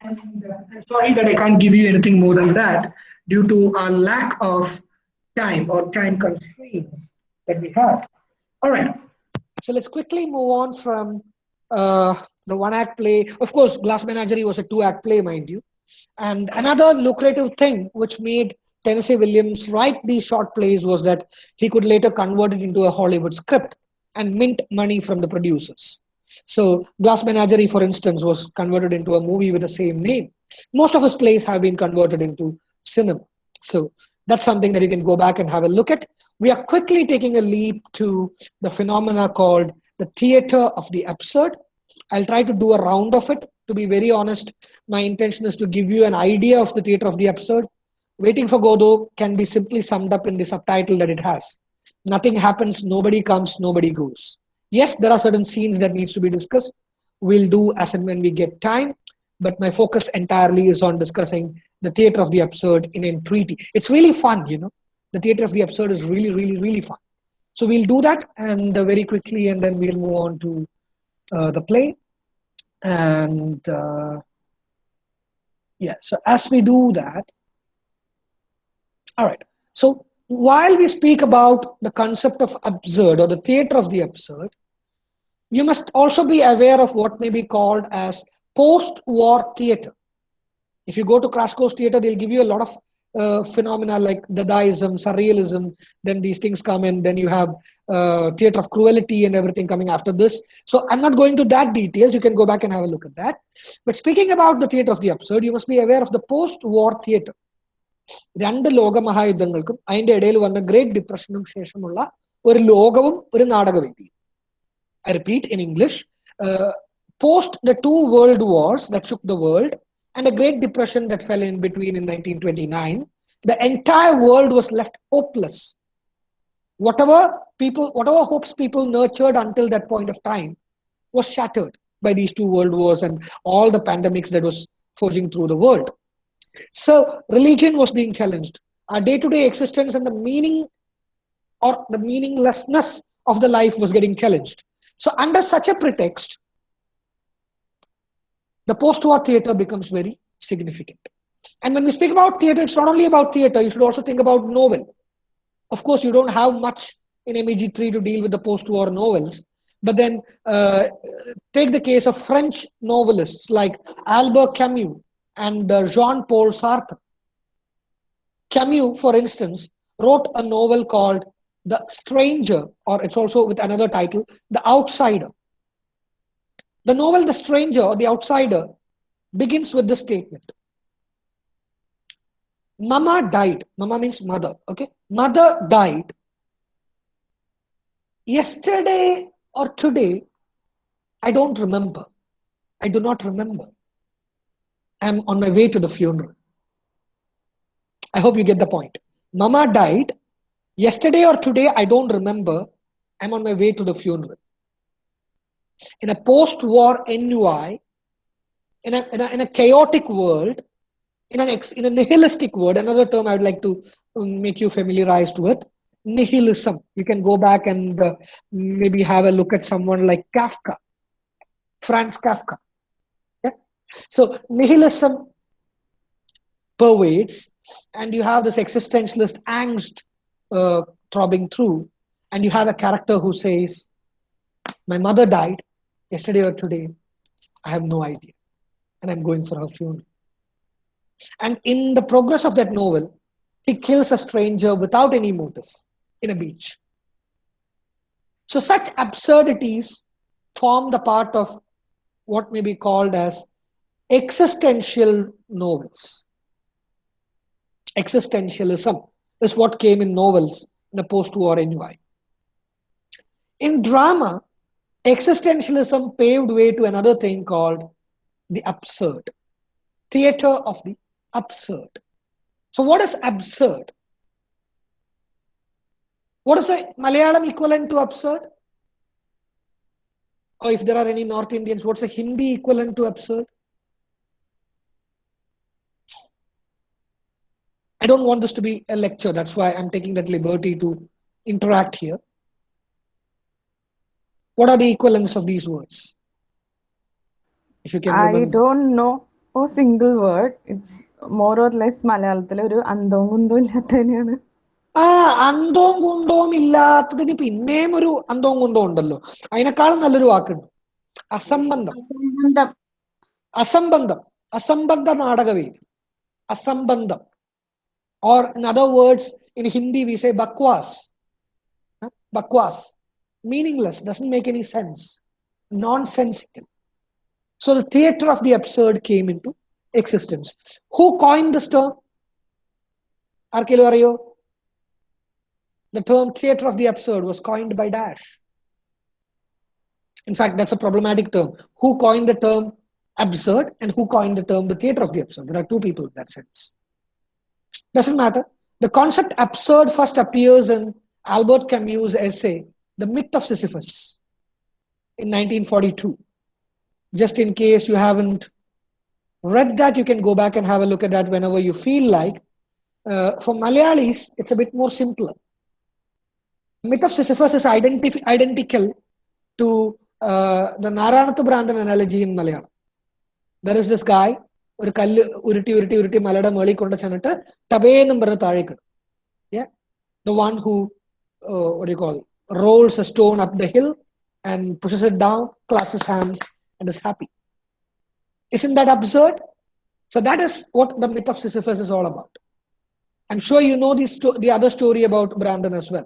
And uh, I'm sorry that I can't give you anything more than that due to our lack of time or time constraints that we have. All right. So let's quickly move on from uh, the one act play. Of course, Glass Menagerie was a two act play, mind you. And another lucrative thing which made Tennessee Williams write these short plays was that he could later convert it into a Hollywood script and mint money from the producers. So Glass Menagerie, for instance, was converted into a movie with the same name. Most of his plays have been converted into cinema. So that's something that you can go back and have a look at. We are quickly taking a leap to the phenomena called the theater of the absurd. I'll try to do a round of it. To be very honest, my intention is to give you an idea of the theater of the absurd. Waiting for Godot can be simply summed up in the subtitle that it has. Nothing happens, nobody comes, nobody goes. Yes, there are certain scenes that needs to be discussed. We'll do as and when we get time, but my focus entirely is on discussing the theater of the absurd in entreaty. It's really fun, you know. The theater of the absurd is really, really, really fun. So we'll do that and uh, very quickly, and then we'll move on to uh, the play. And uh, yeah, so as we do that, all right. So while we speak about the concept of absurd or the theater of the absurd, you must also be aware of what may be called as post-war theater. If you go to Krasko's theater, they'll give you a lot of uh, phenomena like Dadaism, Surrealism, then these things come in, then you have uh, theater of cruelty and everything coming after this. So I'm not going to that details. You can go back and have a look at that. But speaking about the theater of the absurd, you must be aware of the post-war theater. രണ്ട് ലോക മഹായുദ്ധങ്ങൾക്കും അതിന്റെ ഇടയിൽ വന്ന great ഡിപ്രഷനും ശേഷമുള്ള ഒരു ലോകവും ഒരു നാടകവേദി I repeat in English post the two world wars that shook the world and a great depression that fell in between in 1929 the entire world was left hopeless whatever people whatever hopes people nurtured until that point of time was shattered by these two world wars and all the pandemics that was forging through the world so religion was being challenged our day-to-day existence and the meaning or the meaninglessness of the life was getting challenged so under such a pretext the post-war theater becomes very significant. And when we speak about theater, it's not only about theater, you should also think about novel. Of course, you don't have much in MEG3 to deal with the post-war novels, but then uh, take the case of French novelists like Albert Camus and Jean-Paul Sartre. Camus, for instance, wrote a novel called The Stranger, or it's also with another title, The Outsider. The novel The Stranger or The Outsider begins with this statement. Mama died. Mama means mother. Okay. Mother died. Yesterday or today, I don't remember. I do not remember. I'm on my way to the funeral. I hope you get the point. Mama died. Yesterday or today, I don't remember. I'm on my way to the funeral in a post-war ennui, in a, in a, in a chaotic world, in an ex, in a nihilistic world, another term I would like to um, make you familiarized with, nihilism. You can go back and uh, maybe have a look at someone like Kafka, Franz Kafka. So nihilism pervades, and you have this existentialist angst uh, throbbing through, and you have a character who says, "My mother died yesterday or today, I have no idea. And I'm going for her funeral. And in the progress of that novel, he kills a stranger without any motive in a beach. So such absurdities form the part of what may be called as existential novels. Existentialism is what came in novels in the post-war ennui. In drama, existentialism paved way to another thing called the absurd. Theater of the absurd. So what is absurd? What is the malayalam equivalent to absurd? Or if there are any north indians what's the hindi equivalent to absurd i don't want this to be a lecture that's why i'm taking that liberty to interact here what are the equivalents of these words? If you can I remember. don't know. a single word. It's more or less മലയാളത്തിലെ ഒരു അന്തവും കുന്തവും ഇല്ലാത്തതിനെയാണ് ആ അന്തവും കുന്തവും ഇല്ലാത്തതിന് പിന്നെയും ഒരു അന്തവും കുന്തവും ഉണ്ടല്ലോ അതിനേക്കാളും നല്ലൊരു വാക്കുണ്ട് അസംബന്ധം അസംബന്ധം അസംബന്ധം അസംബന്ധ നാടകവേദി അസംബന്ധം Or in other words, in Hindi we say bakwas. Bakwas. Meaningless, doesn't make any sense. Nonsensical. So the theater of the absurd came into existence. Who coined this term? Arkelorio. The term theater of the absurd was coined by Dash. In fact, that's a problematic term. Who coined the term absurd and who coined the term the theater of the absurd? There are two people in that sense doesn't matter. The concept absurd first appears in Albert Camus' essay, The Myth of Sisyphus, in 1942. Just in case you haven't read that, you can go back and have a look at that whenever you feel like. Uh, for Malayalis, it's a bit more simpler. Myth of Sisyphus is identical to uh, the Naranathu Bhranthan analogy in Malayalam. There is this guy ഒരു കല്ല് ഉരുട്ടി ഉരുട്ടി ഉരുട്ടി മലയുടെ മേളിൽ കൊണ്ട് ചെന്നിട്ട് ടബേന്നും പറഞ്ഞ് താഴേക്ക് ഇടും. The one who call rolls a stone up the hill and pushes it down clasps hands and is happy is in that absurd so that is what the myth of Sisyphus is all about I am sure you know the സ്റ്റോ the other story about Bhranthan as well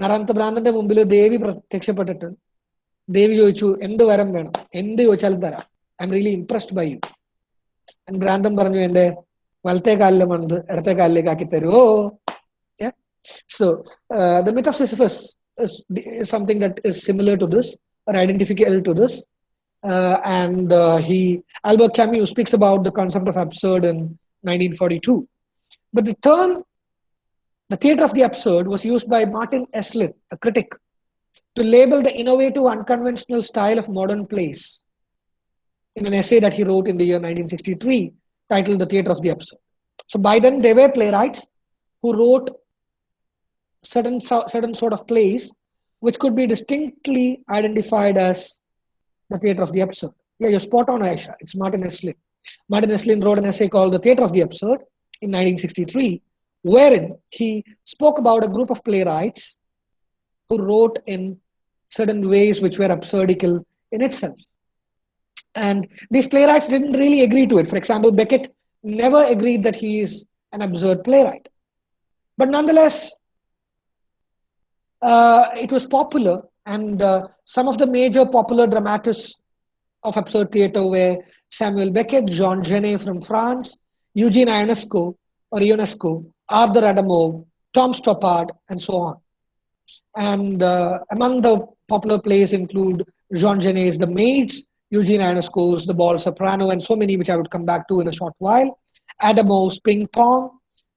Naranath ബ്രാന്തന്റെ മുമ്പിൽ ദേവി പ്രത്യക്ഷപ്പെട്ടിട്ട് ദേവി ചോദിച്ചു എന്ത് വരം വേണം? എന്ത് ചോദിച്ചാലും തരാം. I am really impressed by you ഭ്രാന്തൻ പറഞ്ഞു എന്റെ വലത്തെ കാലിലെ മണത് ഇടത്തെ കാലിലേക്ക് ആക്കി തരുമോ so the myth of Sisyphus something that is similar to this or identifiable to this. Uh, and uh, he, Albert Camus speaks about the concept of absurd in 1942. But the term, the theater of the absurd, was used by Martin Esslin, a critic, to label the innovative, unconventional style of modern plays in an essay that he wrote in the year 1963 titled The Theatre of the Absurd. So by then, there were playwrights who wrote certain, certain sort of plays which could be distinctly identified as the Theatre of the Absurd. Yeah, you're spot on, Aisha. It's Martin Esslin. Martin Esslin wrote an essay called The Theatre of the Absurd in 1963, wherein he spoke about a group of playwrights who wrote in certain ways which were absurdical in itself and these playwrights didn't really agree to it. For example, Beckett never agreed that he is an absurd playwright. But nonetheless, uh, it was popular, and uh, some of the major popular dramatists of absurd theater were Samuel Beckett, Jean Genet from France, Eugene Ionesco or Ionesco, Arthur Adamov, Tom Stoppard, and so on. And uh, among the popular plays include Jean Genet's The Maids, Eugene Ionesco's The Bald Soprano, and so many which I would come back to in a short while. Adamov's Ping Pong,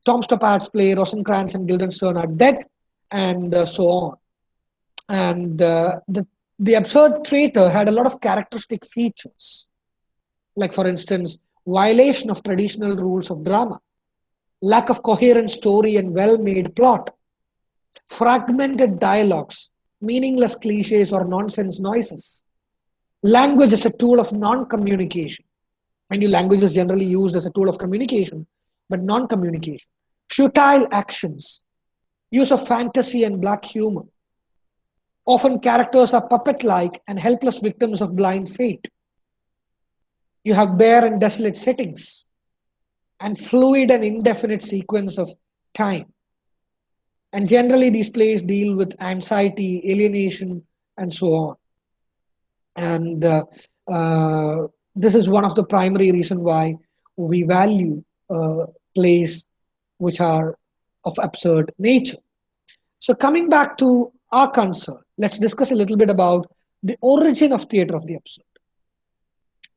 Tom Stoppard's play Rosencrantz and Guildenstern are dead, and uh, so on. And uh, the, the absurd traitor had a lot of characteristic features, like, for instance, violation of traditional rules of drama, lack of coherent story and well made plot, fragmented dialogues, meaningless cliches or nonsense noises. Language is a tool of non communication. And your language is generally used as a tool of communication, but non communication. Futile actions, use of fantasy and black humor. Often characters are puppet like and helpless victims of blind fate. You have bare and desolate settings and fluid and indefinite sequence of time. And generally, these plays deal with anxiety, alienation, and so on. And uh, uh, this is one of the primary reason why we value uh, plays which are of absurd nature. So coming back to our concern, let's discuss a little bit about the origin of theater of the absurd,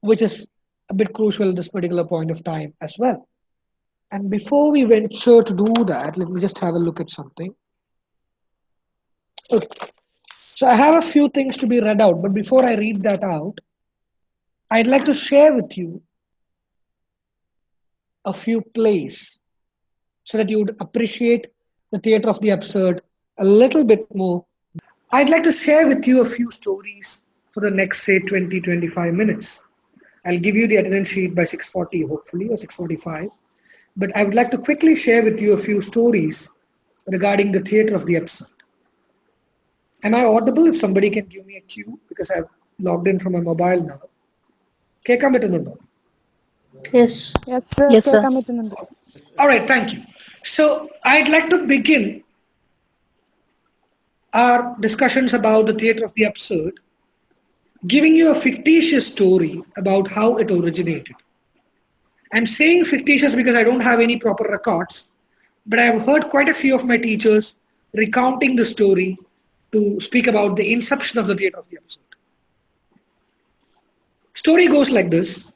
which is a bit crucial at this particular point of time as well. And before we venture to do that, let me just have a look at something. Okay. So I have a few things to be read out, but before I read that out, I'd like to share with you a few plays so that you would appreciate the theater of the absurd a little bit more. I'd like to share with you a few stories for the next, say, 20 25 minutes. I'll give you the attendance sheet by 6:40, hopefully, or 6:45. But I would like to quickly share with you a few stories regarding the theater of the absurd. Am I audible if somebody can give me a cue because I've logged in from my mobile now? Keka Mitunundo. Yes. Yes, sir. Yes, sir. All right, thank you. So I'd like to begin our discussions about the theater of the absurd, giving you a fictitious story about how it originated. I'm saying fictitious because I don't have any proper records, but I've heard quite a few of my teachers recounting the story to speak about the inception of the theater of the absurd. Story goes like this.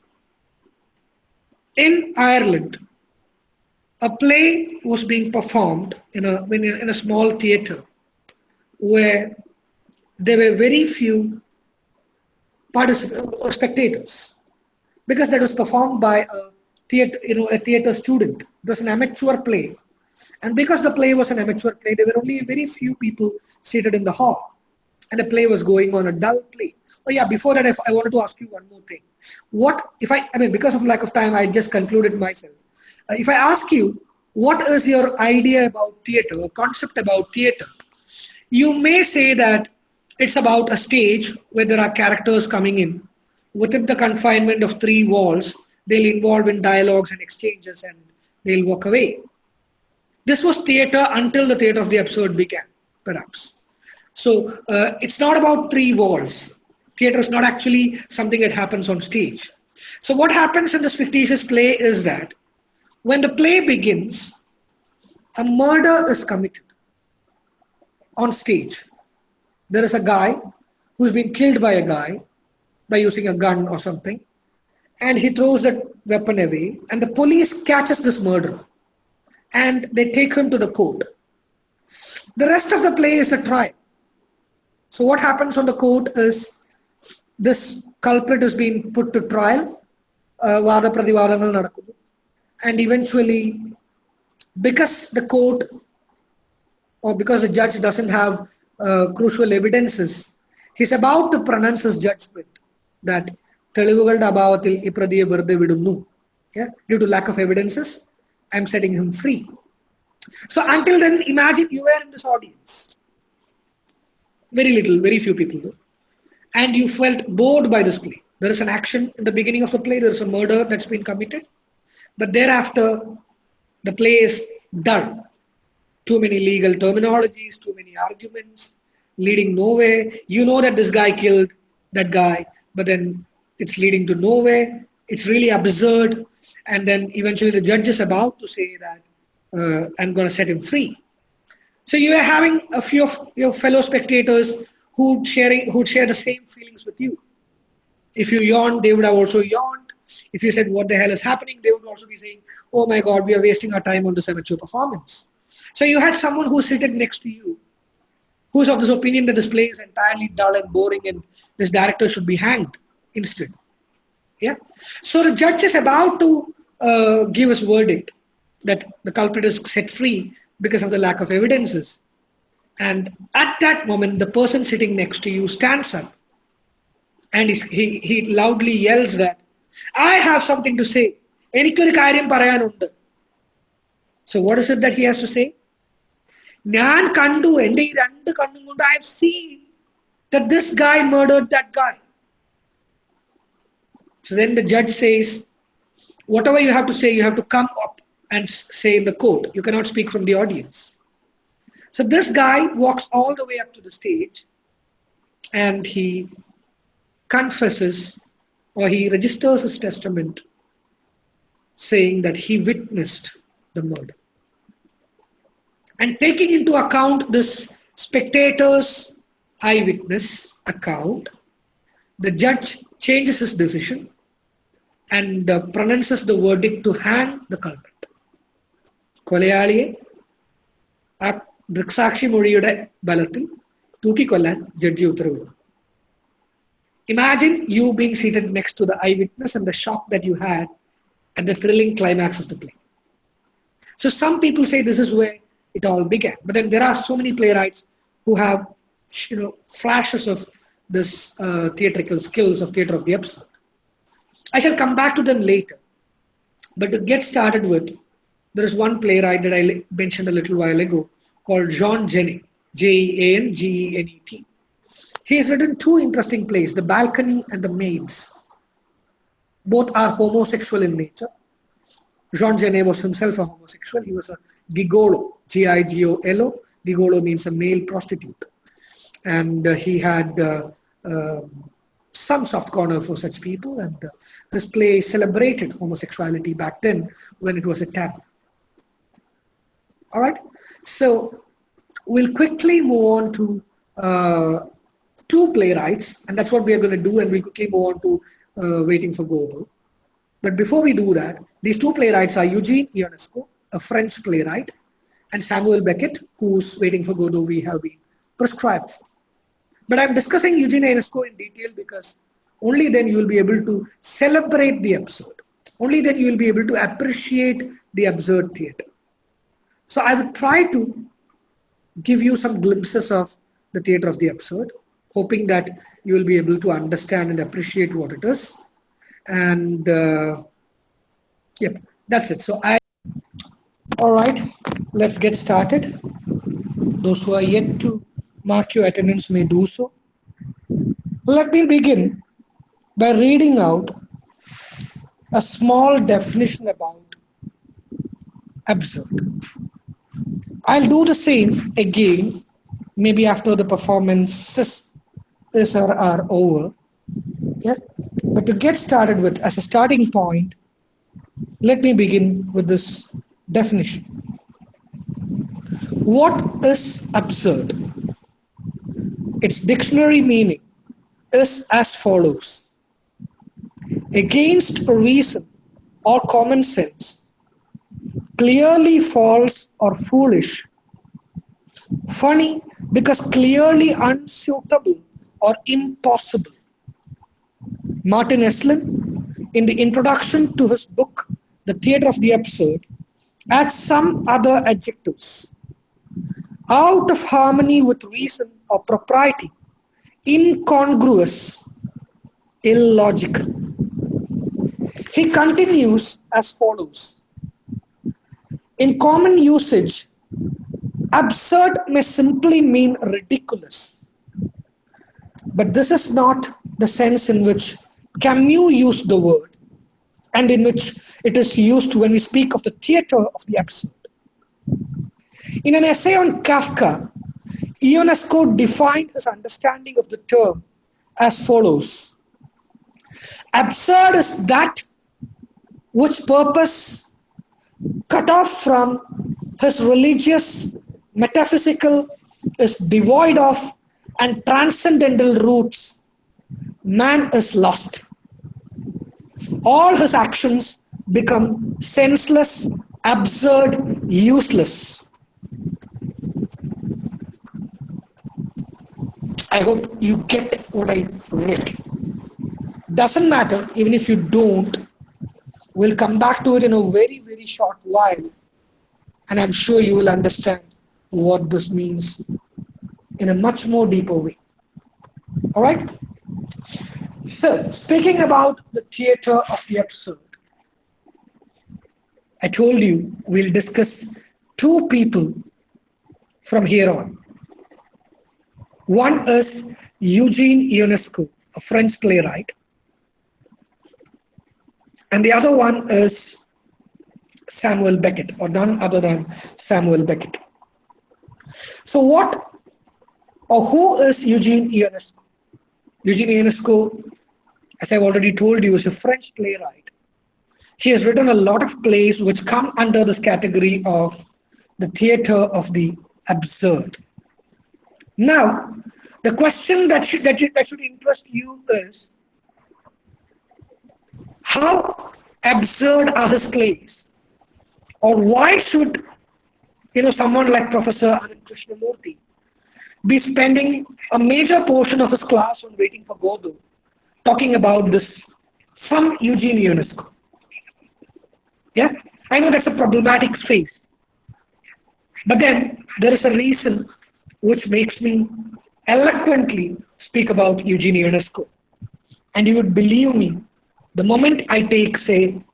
In Ireland, a play was being performed in a, in a, in a small theater where there were very few participants or uh, spectators because that was performed by a theater, you know, a theater student. It was an amateur play. And because the play was an amateur play, there were only very few people seated in the hall. And the play was going on a dull play. Oh yeah, before that, if I wanted to ask you one more thing. What if I, I mean, because of lack of time, I just concluded myself. Uh, if I ask you, what is your idea about theater, or concept about theater? You may say that it's about a stage where there are characters coming in within the confinement of three walls. They'll involve in dialogues and exchanges and they'll walk away. This was theater until the theater of the absurd began, perhaps. So uh, it's not about three walls. Theater is not actually something that happens on stage. So what happens in this fictitious play is that when the play begins, a murder is committed on stage. There is a guy who's been killed by a guy by using a gun or something, and he throws that weapon away, and the police catches this murderer and they take him to the court. The rest of the play is the trial. So what happens on the court is this culprit is being put to trial, uh, വാദപ്രതിവാദങ്ങൾ നടക്കുന്നു and eventually because the court or because the judge doesn't have uh, crucial evidences he's about to pronounce his judgment that തെളിവുകളുടെ അഭാവത്തിൽ ഈ പ്രതിയെ വെറുതെ വിടുന്നു yeah due to lack of evidences i'm setting him free so until then imagine you were in this audience very little very few people do and you felt bored by this play there is an action in the beginning of the play there is a murder that's been committed but thereafter, the play is dull. Too many legal terminologies, too many arguments, leading nowhere. You know that this guy killed that guy, but then it's leading to nowhere. It's really absurd. And then eventually the judge is about to say that uh, I'm going to set him free. So you are having a few of your fellow spectators who sharing who share the same feelings with you. If you yawned, they would have also yawned. If you said, What the hell is happening? they would also be saying, Oh my God, we are wasting our time on this amateur performance. So you had someone who's seated next to you who's of this opinion that this play is entirely dull and boring and this director should be hanged instead. Yeah. So the judge is about to uh, give his verdict that the culprit is set free because of the lack of evidences. And at that moment, the person sitting next to you stands up and he, he loudly yells that I have something to say. എനിക്കൊരു കാര്യം പറയാനുണ്ട് so what is it that he has to say ഞാൻ കണ്ടു എൻ്റെ ഈ രണ്ട് കണ്ണും കൊണ്ട് I have seen that this guy murdered that guy. So then the judge says, whatever you have to say, you have to come up and say in the court. You cannot speak from the audience. So this guy walks all the way up to the stage and he confesses or he registers his testament saying that he witnessed the murder. And taking into account this spectator's eyewitness account, the judge changes his decision and uh, pronounces the verdict to hang the culprit. കൊലയാളിയെ ആ ദൃക്സാക്ഷി മൊഴിയുടെ ബലത്തിൽ തൂക്കിക്കൊല്ലാൻ judge ഉത്തരവിടുന്നു Imagine you being seated next to the eyewitness and the shock that you had at the thrilling climax of the play. So some people say this is where it all began, but then there are so many playwrights who have you know flashes of this uh, theatrical skills of theater of the absurd. I shall come back to them later. But to get started with, there is one playwright that I mentioned a little while ago called Jean Genet, J E A N G E N E T. He has written two interesting plays, The Balcony and The Maids. Both are homosexual in nature. Jean Genet was himself a homosexual. He was a gigolo, G-I-G-O-L-O. Gigolo means a male prostitute. And uh, he had uh, uh, some soft corner for such people. And uh, this play celebrated homosexuality back then when it was a taboo. All right. So we'll quickly move on to uh, two playwrights, and that's what we are going to do. And we'll quickly move on to uh, Waiting for Godot. But before we do that, these two playwrights are Eugene Ionesco, a French playwright, and Samuel Beckett, who's Waiting for Godot we have been prescribed for. But I'm discussing Eugene Ionesco in detail because only then you will be able to celebrate the absurd. Only then you will be able to appreciate the absurd theater. So I will try to give you some glimpses of the theater of the absurd, hoping that you will be able to understand and appreciate what it is. And uh, yep, that's it. So I. All right, let's get started. Those who are yet to mark your attendance may do so. Let me begin by reading out a small definition about absurd. I'll do the same again, maybe after the performances are, over. Yeah. But to get started with, as a starting point, let me begin with this definition. What is absurd? Its dictionary meaning is as follows. Against reason or common sense, clearly false or foolish, funny because clearly unsuitable or impossible. Martin Esslin, in the introduction to his book, The Theatre of the Absurd, adds some other adjectives. Out of harmony with reason or propriety, incongruous, illogical. He continues as follows in common usage, absurd may simply mean ridiculous. But this is not the sense in which Camus used the word and in which it is used when we speak of the theater of the absurd. In an essay on Kafka, Ionesco defined his understanding of the term as follows. Absurd is that which purpose cut off from his religious, metaphysical, is devoid of, and transcendental roots, man is lost. All his actions become senseless, absurd, useless. I hope you get what I wrote. Doesn't matter, even if you don't, We'll come back to it in a very, very short while. And I'm sure you will understand what this means in a much more deeper way. All right? So, speaking about the theater of the absurd, I told you we'll discuss two people from here on. One is Eugene Ionesco, a French playwright, and the other one is Samuel Beckett, or none other than Samuel Beckett. So what or who is Eugene Ionesco? Eugene Ionesco, as I've already told you, is a French playwright. He has written a lot of plays which come under this category of the theater of the absurd. Now, the question that should, that, should, that should interest you is how absurd are his plays? Or why should you know someone like Professor Anand Krishnamurti be spending a major portion of his class on waiting for Godot talking about this some Eugene Ionesco. Yeah, I know that's a problematic space. But then there is a reason which makes me eloquently speak about Eugene Ionesco. And you would believe me the moment I take, say,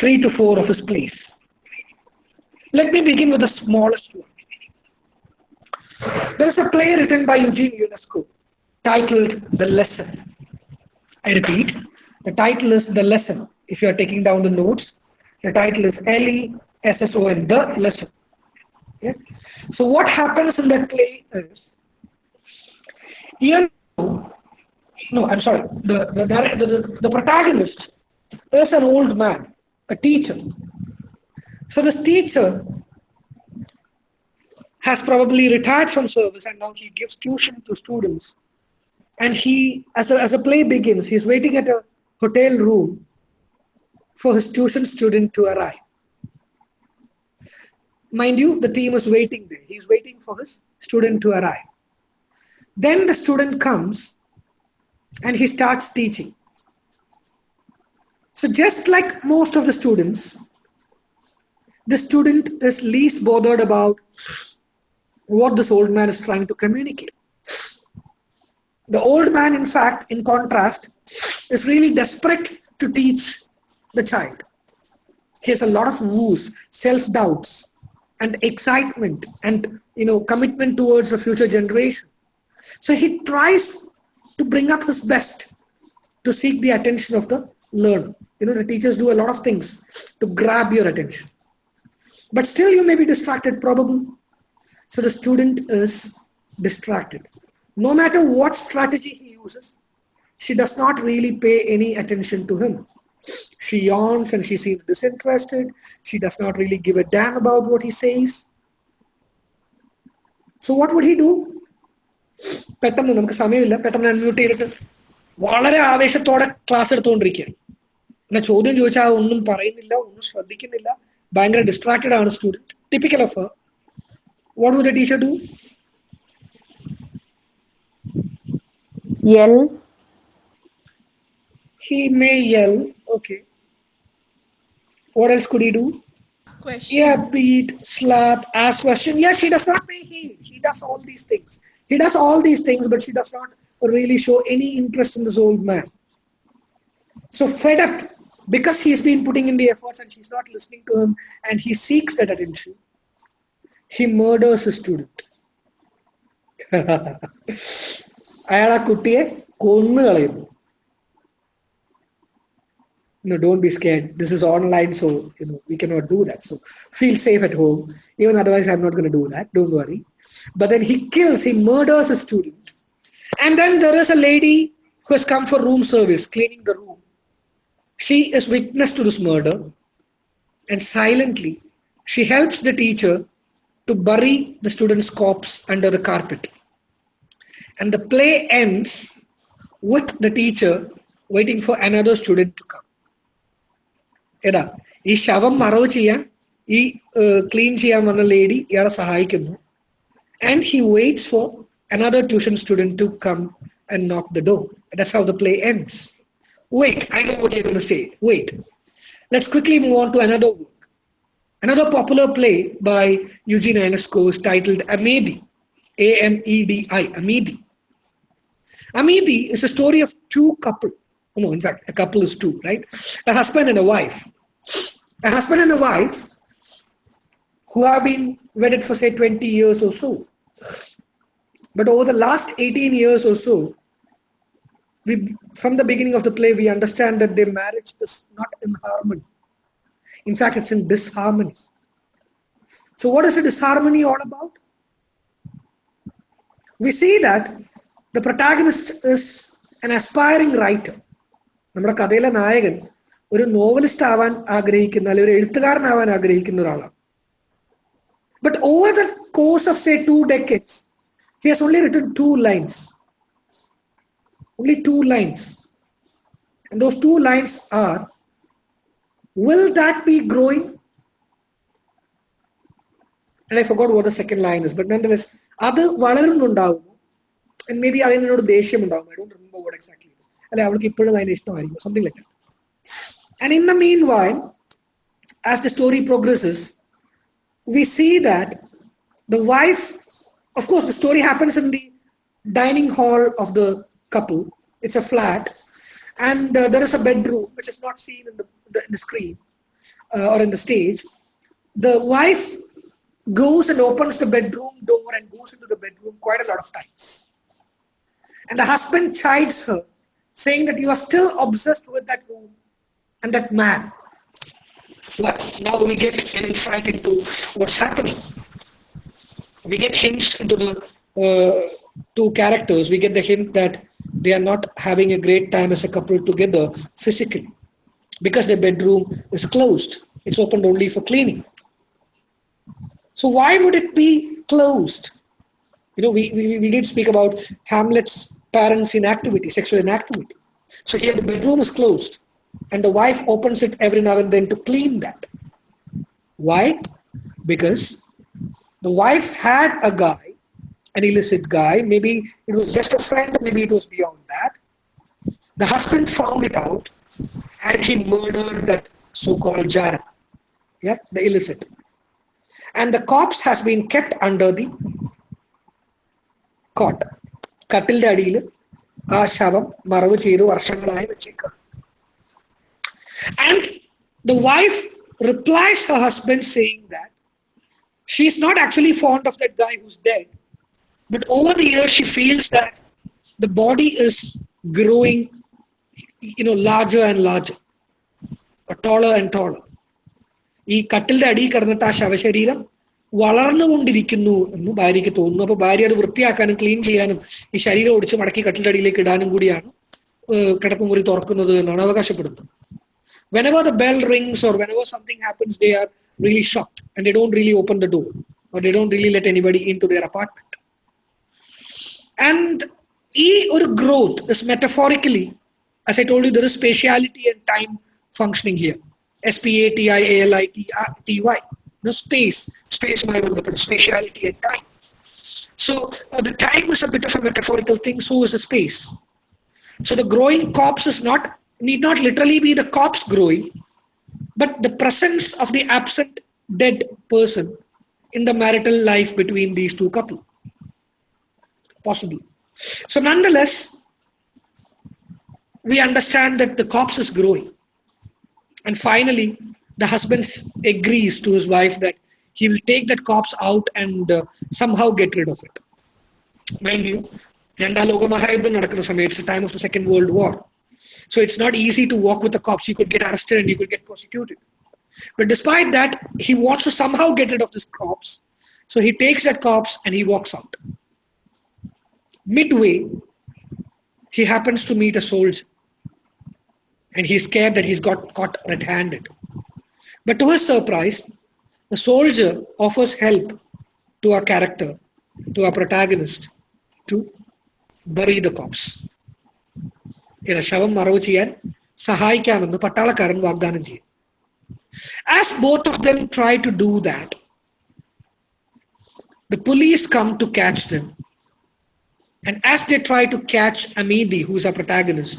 three to four of his plays. Let me begin with the smallest one. There is a play written by Eugene Ionesco titled The Lesson. I repeat, the title is The Lesson. If you are taking down the notes, the title is L-E-S-S-O-N, The Lesson. Okay? So what happens in that play is, Ian, no, I'm sorry, the, the, the, the protagonist is an old man, a teacher. So this teacher has probably retired from service and now he gives tuition to students. And he, as a, as a play begins, he's waiting at a hotel room for his tuition student to arrive. Mind you, the team is waiting there. He's waiting for his student to arrive. Then the student comes and he starts teaching. So just like most of the students, the student is least bothered about what this old man is trying to communicate. The old man, in fact, in contrast, is really desperate to teach the child. He has a lot of woes, self-doubts, and excitement, and you know, commitment towards a future generation. So he tries to bring up his best to seek the attention of the learner. You know, the teachers do a lot of things to grab your attention. But still you may be distracted, probably. So the student is distracted. No matter what strategy he uses, she does not really pay any attention to him. She yawns and she seems disinterested. She does not really give a damn about what he says. So what would he do? പെട്ടെന്ന് നമുക്ക് സമയമില്ല പെട്ടെന്ന് unmute ചെയ്തിട്ട് വളരെ ആവേശത്തോടെ class എടുത്തുകൊണ്ടിരിക്കുകയാണ് പിന്നെ ചോദ്യം ചോദിച്ചാൽ ഒന്നും പറയുന്നില്ല ഒന്നും ശ്രദ്ധിക്കുന്നില്ല ഭയങ്കര ഡിസ്ട്രാക്റ്റഡ് ആണ് student typical of what would a teacher do Yell. he may yell okay what else could he do Question. yeah beat slap ask question yes he does not pay heed he does all these things he does all these things but she does not really show any interest in this old man so fed up because he's been putting in the efforts and she's not listening to him and he seeks that attention he murders his student അയാൾ ആ കുട്ടിയെ കൊന്നു കളയുന്നു no don't be scared. This is online so you know we cannot do that. So feel safe at home. Even otherwise i'm not going to do that. Don't worry. But then he kills he murders a student. And then there is a lady who has come for room service cleaning the room. She is witness to this murder. And silently she helps the teacher to bury the student's corpse under the carpet. And the play ends with the teacher waiting for another student to come ഏതാ ഈ ശവം മറവ് ചെയ്യാൻ ഈ clean ചെയ്യാൻ വന്ന lady ഇയാളെ സഹായിക്കുന്നു and he waits for another tuition student to come and knock the door that's how the play ends wait I no what you going to say wait let's quickly move on to another work Another popular play by Eugene Ionesco is titled Amedi, A-M-E-D-I, Amedi. Amedi is a story of two couple. No, in fact, a couple is two, right? A husband and a wife. A husband and a wife who have been wedded for say 20 years or so. But over the last 18 years or so, we, from the beginning of the play, we understand that their marriage is not in harmony. In fact, it's in disharmony. So, what is the disharmony all about? We see that the protagonist is an aspiring writer. നമ്മുടെ കഥയിലെ നായകൻ ഒരു novelist ആവാൻ ആഗ്രഹിക്കുന്ന അല്ലെങ്കിൽ ഒരു എഴുത്തുകാരനാവാൻ ആഗ്രഹിക്കുന്ന ഒരാളാണ്. But over the course of say two decades he has only written two lines only two lines those two lines are will that be growing? And I forgot what the second line is, but nonetheless, അത് വളരുന്നുണ്ടാവുന്നു may be അതിനോട് ദേഷ്യം ഉണ്ടാവും I don't remember what exactly അല്ലെ അവൾക്ക് ഇപ്പോഴും അതിന് ഇഷ്ടമായിരിക്കും. Something like And in the meanwhile, as the story progresses, we see that the wife, of course, the story happens in the dining hall of the couple. It's a flat. and uh, there is a bedroom which is not seen in the, the, in the screen uh, or in the stage. The wife goes and opens the bedroom door and goes into the bedroom quite a lot of times. And the husband chides her, saying that you are still obsessed with that room and that man. Well, now we get an insight into what's happening. We get hints into the uh, two characters. We get the hint that they are not having a great time as a couple together physically because their bedroom is closed. It's opened only for cleaning. So why would it be closed? You know, we, we, we did speak about Hamlet's parents' inactivity, sexual inactivity. So here the bedroom is closed and the wife opens it every now and then to clean that. Why? Because the wife had a guy, an illicit guy, maybe it was just a friend, maybe it was beyond that. The husband found it out and he murdered that so-called Jara, yeah, the illicit. And the corpse has been kept under the cot. കട്ടിലിന്റെ അടിയിൽ ആ ശവം മറവ് ചെയ്ത് വർഷങ്ങളായി വെച്ചേക്കാം and the wife replies her husband saying that she's not actually fond of that guy who's dead, but over the years she feels that the body is growing, you know, larger and larger, or taller and taller. ഈ കട്ടിലിന്റെ അടിയിൽ കിടന്നിട്ട് ആ ശവശരീരം വളർന്നുകൊണ്ടിരിക്കുന്നു എന്ന് ഭാര്യയ്ക്ക് തോന്നുന്നു അപ്പൊ ഭാര്യ അത് വൃത്തിയാക്കാനും ക്ലീൻ ചെയ്യാനും ഈ ശരീരം ഒടിച്ച് മടക്കി കട്ടിലിന്റെ അടിയിലേക്ക് ഇടാനും കൂടിയാണ് കിടപ്പുമുറി തുറക്കുന്നത് എന്നാണ് അവകാശപ്പെടുന്നത് whenever the bell rings or whenever something happens, they are really shocked and they don't really open the door or they don't really let anybody into their apartment. And E or growth is metaphorically, as I told you, there is spatiality and time functioning here. S P A T I A L I T T Y. No space, space, my spatiality and time. So uh, the time is a bit of a metaphorical thing, so is the space. So the growing corpse is not need not literally be the corpse growing, but the presence of the absent dead person in the marital life between these two couple. Possibly. So nonetheless, we understand that the corpse is growing. And finally, the husband agrees to his wife that he will take that corpse out and uh, somehow get rid of it. Mind you, രണ്ടാം ലോക മഹായുദ്ധം നടക്കുന്ന സമയം it's the time of the second world war so it's not easy to walk with the cops. You could get arrested and you could get prosecuted. But despite that, he wants to somehow get rid of this corpse. So he takes that corpse and he walks out. Midway, he happens to meet a soldier. And he's scared that he's got caught red-handed. But to his surprise, the soldier offers help to our character, to our protagonist, to bury the corpse. ശവം മറവ് ചെയ്യാൻ സഹായിക്കാമെന്ന് പട്ടാളക്കാരൻ വാഗ്ദാനം ചെയ്യും As both of them try to do that, the police come to catch them. And as they try to catch Amédée, who is our protagonist,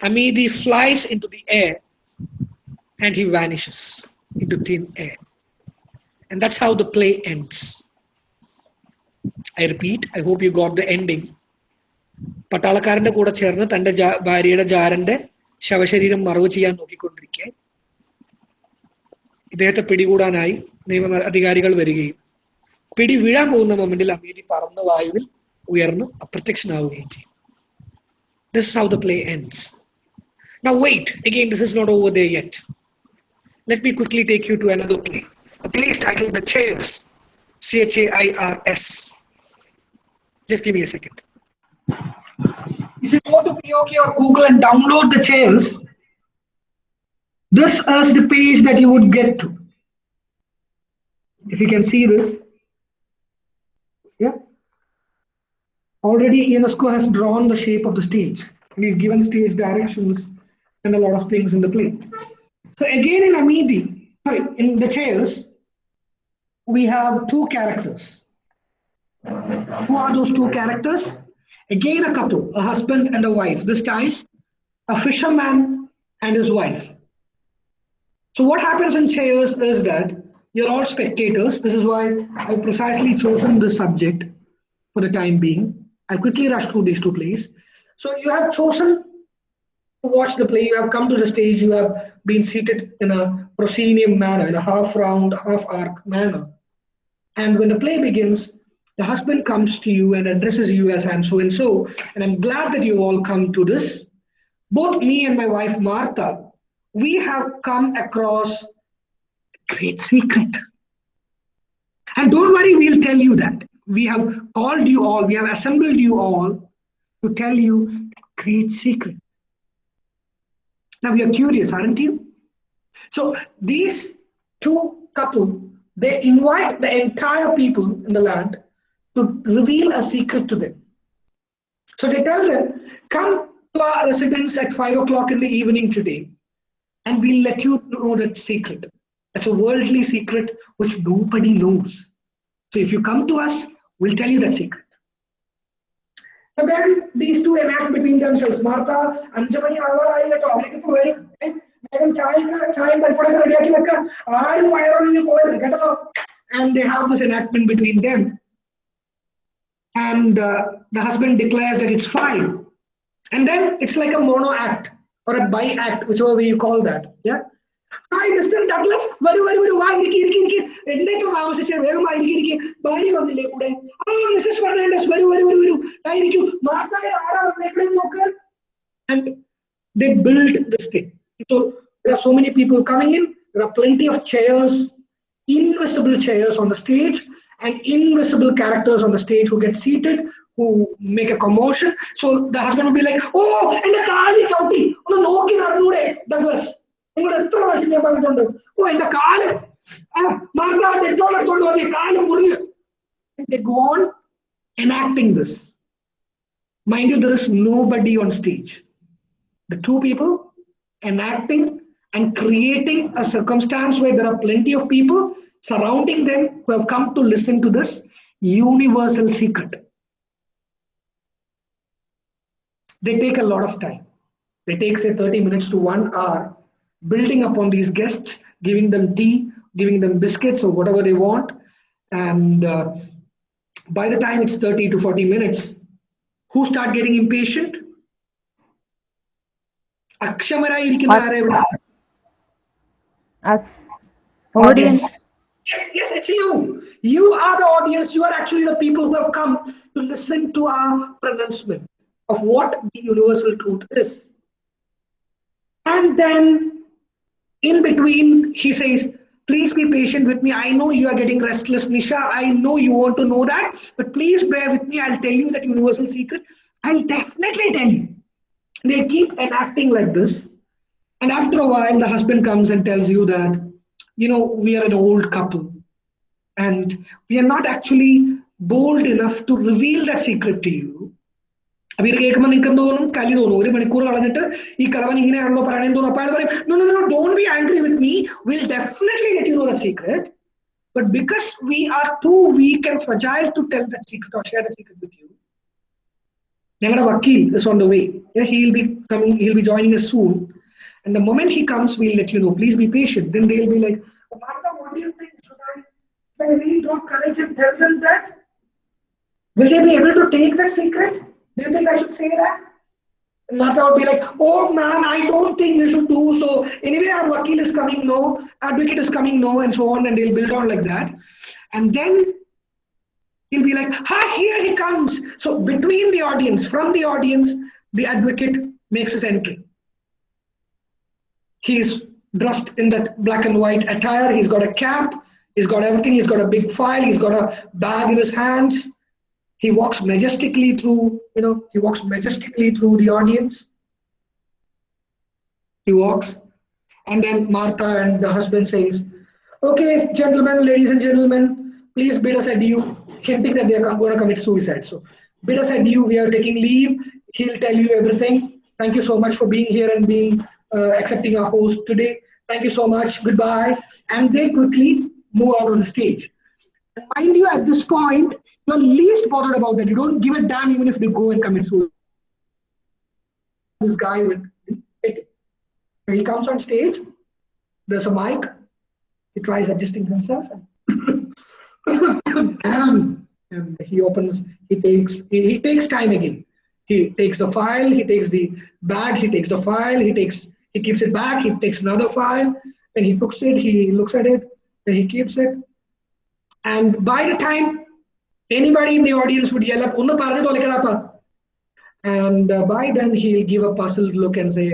Amédée flies into the air and he vanishes into thin air. And that's how the play ends. I repeat, I hope you got the ending. പട്ടാളക്കാരന്റെ കൂടെ ചേർന്ന് തന്റെ ഭാര്യയുടെ ജാരന്റെ ശവശരീരം മറവ് ചെയ്യാൻ നോക്കിക്കൊണ്ടിരിക്കെ ഇദ്ദേഹത്തെ പിടികൂടാനായി നിയമ അധികാരികൾ വരികയും പിടി വീഴാൻ പോകുന്ന മൊമെന്റിൽ അമീരി പറന്ന വായുവിൽ ഉയർന്ന് അപ്രത്യക്ഷനാവുകയും ചെയ്യും this how the play ends Now wait, again, this is not over there yet. Let me quickly take you to another play. A play titled The Chairs. C-H-A-I-R-S. Just give me a second. If you go to BOK or Google and download the chairs, this is the page that you would get to. If you can see this, yeah. Already Ionesco has drawn the shape of the stage and he's given stage directions and a lot of things in the play. So again in Amédée, sorry, in the chairs, we have two characters. Who are those two characters? Again, a couple, a husband and a wife. This time, a fisherman and his wife. So, what happens in chairs is that you're all spectators. This is why I've precisely chosen this subject for the time being. I'll quickly rush through these two plays. So, you have chosen to watch the play, you have come to the stage, you have been seated in a proscenium manner, in a half round, half arc manner. And when the play begins, the husband comes to you and addresses you as I'm so and so. And I'm glad that you all come to this. Both me and my wife Martha, we have come across a great secret. And don't worry, we'll tell you that. We have called you all, we have assembled you all to tell you a great secret. Now you're curious, aren't you? So these two couple, they invite the entire people in the land to reveal a secret to them. So they tell them, come to our residence at 5 o'clock in the evening today, and we'll let you know that secret. That's a worldly secret which nobody knows. So if you come to us, we'll tell you that secret. And then these two enact between themselves. Martha, Anjamani, Avar, I get up. And they have this enactment between them and uh, the husband declares that it's fine and then it's like a mono act or a bi act whichever way you call that yeah hi mister Douglas വരൂ വരൂ വരൂ വാ ഇരിക്കി ഇരിക്കി ഇരിക്കി എന്നിട്ട് താമസിച്ച് വേഗം വാ ഇരിക്കി ഇരിക്കി ഭാര്യ വന്നില്ലേ കൂടെ ആ മിസ്സസ് ഫെർണാണ്ടസ് വരൂ വരൂ വരൂ വരൂ ആയിരിക്കും മാർത്തായ ആരാ വന്നേക്കണേ നോക്ക് and they built this thing so there are so many people coming in there are plenty of chairs invisible chairs on the stage and invisible characters on the stage who get seated, who make a commotion. So the husband will be like, oh, and the Kali Chauti, on the Noki Narnude, Douglas. Oh, and the they Kali, they go on enacting this. Mind you, there is nobody on stage. The two people enacting and creating a circumstance where there are plenty of people surrounding them who have come to listen to this universal secret. They take a lot of time. They take say 30 minutes to one hour building upon these guests, giving them tea, giving them biscuits or whatever they want. And uh, by the time it's 30 to 40 minutes, who start getting impatient? Akshamara Us. Audience. Yes, yes, it's you. You are the audience. You are actually the people who have come to listen to our pronouncement of what the universal truth is. And then in between, he says, please be patient with me. I know you are getting restless, Nisha. I know you want to know that, but please bear with me. I'll tell you that universal secret. I'll definitely tell you. They keep enacting like this. And after a while, the husband comes and tells you that, you know, we are an old couple and we are not actually bold enough to reveal that secret to you. അപ്പൊ ഇത് കേൾക്കുമ്പോൾ നിങ്ങൾക്ക് തോന്നും കലി തോന്നും ഒരു മണിക്കൂർ കളഞ്ഞിട്ട് ഈ കളവൻ ഇങ്ങനെയാണല്ലോ പറയണേന്ന് തോന്നും അപ്പൊ അയാൾ പറയും no no no don't be angry with me will definitely let you know that secret but because we are too weak and fragile to tell that secret or share that secret with you ഞങ്ങളുടെ വക്കീൽ is on the way he'll be coming he'll be joining us soon and the moment he comes we'll let you know please be patient then they'll be like Martha, what do you think should I, should I drop courage and tell them that will they be able to take that secret do you think I should say that? Martha would be like, oh man, I don't think you should do so. Anyway, our wakil is coming, no, advocate is coming, no, and so on, and they'll build on like that. And then he'll be like, ha, here he comes. So between the audience, from the audience, the advocate makes his entry. He's dressed in that black and white attire, he's got a cap, he's got everything, he's got a big file, he's got a bag in his hands, he walks majestically through you know he walks majestically through the audience. He walks. And then martha and the husband says okay gentlemen ladies and gentlemen please bid us adieu. Hinting that they are going to commit suicide. So bid us adieu. We are taking leave. He'll tell you everything. Thank you so much for being here and being uh, accepting our host today thank you so much goodbye and they quickly move out of the stage mind you at this point you're least bothered about that. You don't give a damn even if they go and commit suicide. This guy with it. He comes on stage, there's a mic. He tries adjusting himself. and he opens, he takes, he, he takes time again. He takes the file, he takes the bag, he takes the file, he takes he keeps it back, he takes another file, and he puts it, he looks at it, and he keeps it. And by the time anybody in the audience would yell up, "Unna parne tolekadappa," and uh, by then he'll give a puzzled look and say,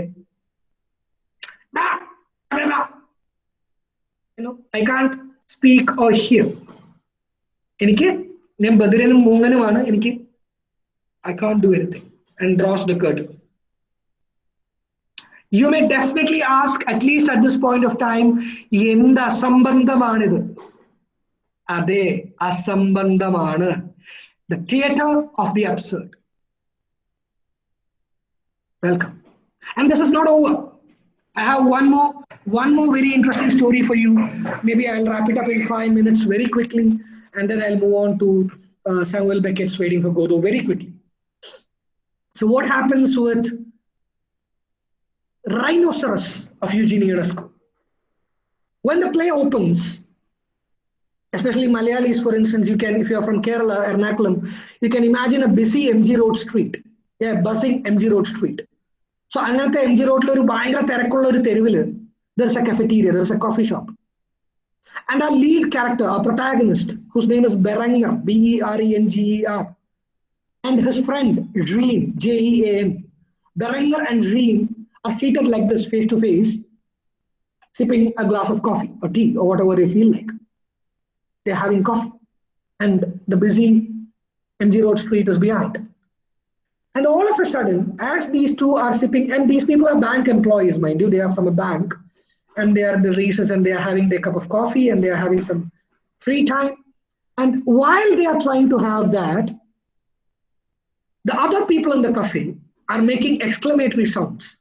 "Bah, bah, bah." you know, I can't speak or hear. എനിക്ക് ഞാൻ ബദിരനും മൂങ്ങനുമാണ് എനിക്ക് I can't do anything and draws the curtain you may definitely ask at least at this point of time എന്ത് അസംബന്ധമാണിത് അതെ അസംബന്ധമാണ് the theatre of the absurd welcome and this is not over I have one more, one more very interesting story for you. Maybe I'll wrap it up in five minutes very quickly, and then I'll move on to uh, Samuel Beckett's Waiting for Godot very quickly. So what happens with Rhinoceros of Eugene Ionesco. When the play opens, especially Malayalis, for instance, you can, if you're from Kerala, Ernakulam, you can imagine a busy MG Road street. Yeah, buzzing MG Road street. So, MG Road, there's a cafeteria, there's a coffee shop. And our lead character, our protagonist, whose name is Berenger, B-E-R-E-N-G-E-R, and his friend, Jean, J-E-A-M, Berenger and Jean are seated like this face to face, sipping a glass of coffee or tea or whatever they feel like. They're having coffee, and the busy MG Road Street is behind. And all of a sudden, as these two are sipping, and these people are bank employees, mind you, they are from a bank, and they are the races and they are having their cup of coffee and they are having some free time. And while they are trying to have that, the other people in the cafe are making exclamatory sounds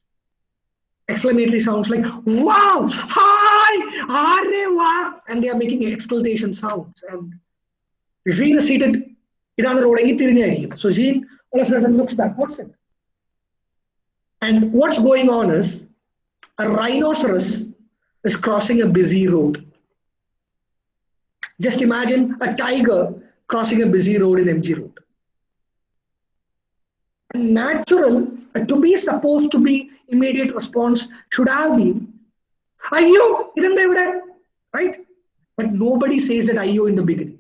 Exclamatory sounds like, wow, hi, arewa, and they are making exclamation sounds. And Jean is seated ഇതാണ് റോഡെങ്കിൽ തിരിഞ്ഞായിരിക്കും so gene all of a sudden looks back what's it and what's going on is a rhinoceros is crossing a busy road just imagine a tiger crossing a busy road in mg road natural uh, to be supposed to be immediate response should have been ayyo idanda evide right but nobody says that ayyo in the beginning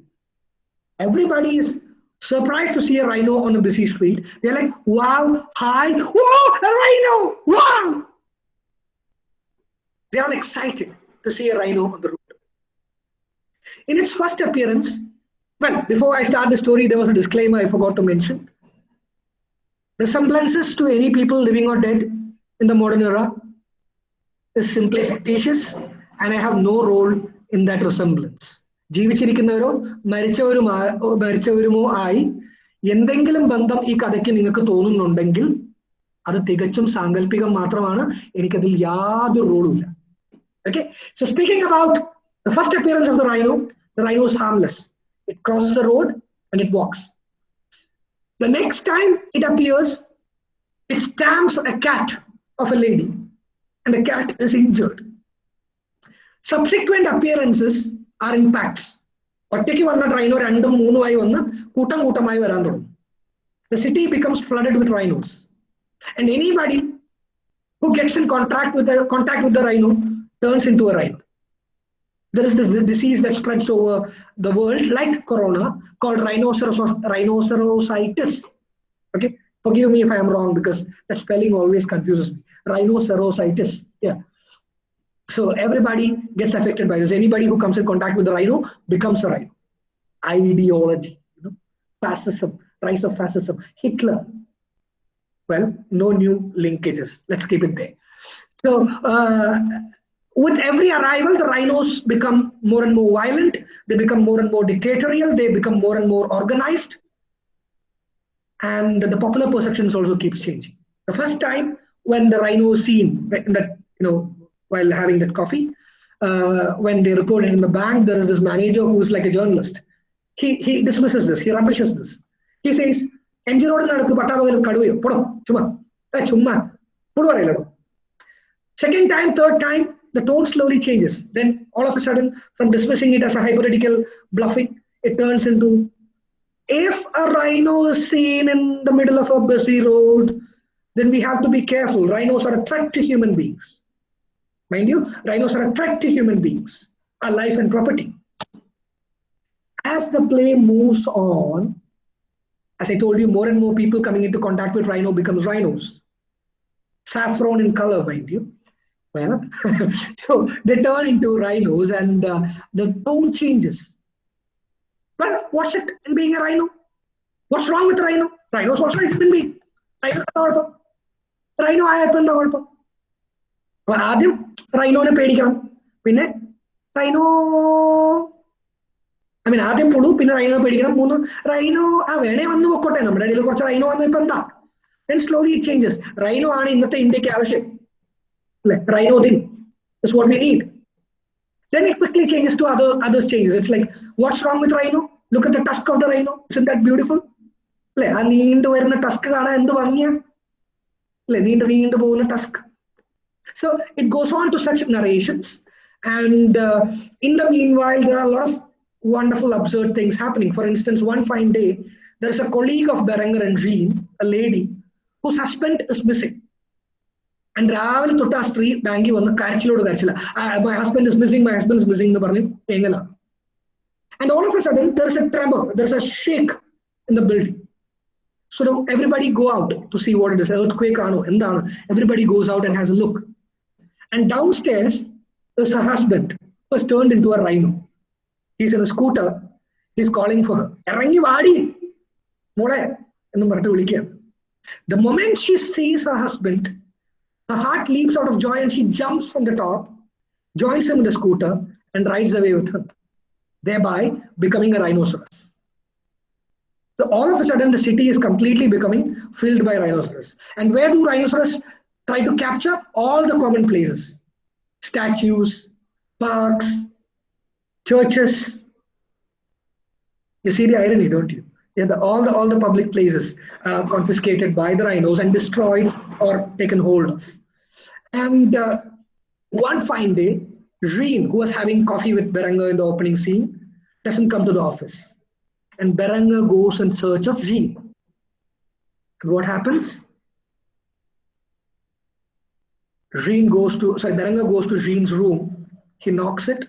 everybody is surprised to see a rhino on a busy street. They're like, wow, hi, whoa, a rhino, wow. They are excited to see a rhino on the road. In its first appearance, well, before I start the story, there was a disclaimer I forgot to mention. Resemblances to any people living or dead in the modern era is simply fictitious, and I have no role in that resemblance. ജീവിച്ചിരിക്കുന്നവരോ മരിച്ചവരുമോ മരിച്ചവരുമോ ആയി എന്തെങ്കിലും ബന്ധം ഈ കഥയ്ക്ക് നിങ്ങൾക്ക് തോന്നുന്നുണ്ടെങ്കിൽ അത് തികച്ചും സാങ്കല്പികം മാത്രമാണ്. എനിക്കതിൽ യാതൊരു റോളും ഇല്ല. Okay so speaking about the first appearance of the rhino the rhino is harmless it crosses the road and it walks the next time it appears it stamps A കാറ്റ് of A lady and the cat is injured subsequent appearances are in pax ഒറ്റയ്ക്ക് വന്ന rhino രണ്ടും മൂന്നുമായി വന്ന് കൂട്ടം കൂട്ടമായി വരാൻ തുടങ്ങും the city becomes flooded with rhinos and anybody who gets in contact with contact with the rhino turns in to A rhino There is this disease that spreads over the world, like corona, called rhinoceros rhinocerositis. Okay, forgive me if I am wrong because that spelling always confuses me. Rhinocerositis. Yeah. So everybody gets affected by this. Anybody who comes in contact with the rhino becomes a rhino. Ideology, you know, fascism, rise of fascism, Hitler. Well, no new linkages. Let's keep it there. So uh, with every arrival, the rhinos become more and more violent, they become more and more dictatorial, they become more and more organized. And the popular perceptions also keeps changing. The first time when the rhino seen that, you know, while having that coffee, uh, when they reported in the bank, there is this manager who's like a journalist. He, he dismisses this, he rubbishes this. He says, eh, Second time, third time, the tone slowly changes then all of a sudden from dismissing it as a hypothetical bluffing it turns into if a rhino is seen in the middle of a busy road, then we have to be careful. Rhinos are a threat to human beings. Mind you, rhinos are a threat to human beings, our life and property. As the play moves on, as I told you, more and more people coming into contact with rhino becomes rhinos. Saffron in color, mind you. Well, so they turn into rhinos and uh, the tone changes. Well, what's it in being a rhino? What's wrong with rhino? Rhinos what's a in being. Rhino rhino ആയപ്പോ എന്താ കുഴപ്പം അപ്പൊ ആദ്യം റൈനോനെ പേടിക്കണം പിന്നെ rhino I mean ആദ്യം പുളു പിന്നെ rhino പേടിക്കണം മൂന്ന് റൈനോ ആ വേണേ വന്ന് പൊക്കോട്ടെ നമ്മുടെ ഇടയിൽ കുറച്ച് റൈനോ വന്നു ഇപ്പൊ എന്താ slowly it changes റൈനോ ആണ് ഇന്നത്തെ ഇന്ത്യയ്ക്ക് ആവശ്യം അല്ലെ rhino Din is what we need then it quickly changes to other other changes it's like what's wrong with rhino look at the tusk of the rhino isn't that beautiful അല്ലെ ആ നീണ്ടു വരുന്ന Tusk കാണാൻ എന്ത് ഭംഗിയാ അല്ലെ നീണ്ടു നീണ്ടു പോകുന്ന Tusk so it goes on to such narrations and uh, in the meanwhile there are a lot of wonderful absurd things happening for instance one fine day there is a colleague of Berenger and Jean a lady whose husband is missing And രാവിലെ തൊട്ട് ആ സ്ത്രീ ബാങ്കിൽ വന്ന് കരച്ചിലോട് കരച്ചില്ല my husband is missing my husband is missing എന്ന് പറഞ്ഞ് തേങ്ങല. And all of a sudden there is a tremor there is a shake in the building so everybody go out to see what it is earthquake ആണോ? എന്താണ്? Everybody goes out and has a look and downstairs is a husband was turn in to rhino. Rhino he's a scooter he's calling for ഇറങ്ങി വാടി മോളെ എന്ന് പറഞ്ഞിട്ട് വിളിക്കുക the moment she sees her husband her heart leaps out of joy and she jumps from the top joins him in the scooter and rides away with him thereby becoming a rhinoceros so all of a sudden, the city is completely becoming filled by rhinoceros. And where do rhinoceros try to capture? All the common places, statues, parks, churches. You see the irony, don't you? Yeah, the, all the all the public places uh, confiscated by the rhinos and destroyed or taken hold of. And uh, one fine day, Jean, who was having coffee with Berenger in the opening scene, doesn't come to the office and Berenger goes in search of Jean. And what happens? Jean goes to, sorry, Berenger goes to Jean's room. He knocks it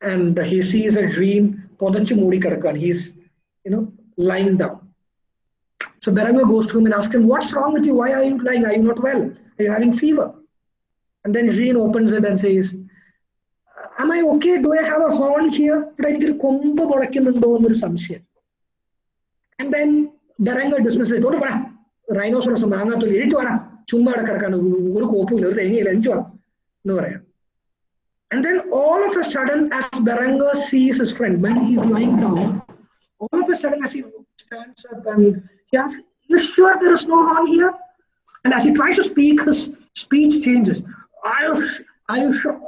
and he sees moodi kadakkan. He's, you know, lying down. So Berago goes to him and asks him, What's wrong with you? Why are you lying? Are you not well? Are you having fever? And then Jean opens it and says, Am I okay? Do I have a horn here? But I think And then Berenger dismisses it. Rhinoceros And then all of a sudden, as Berenger sees his friend, when he's lying down, a sudden, as he stands up and he asks, You sure there is no harm here? And as he tries to speak, his speech changes. Are you, are you sure?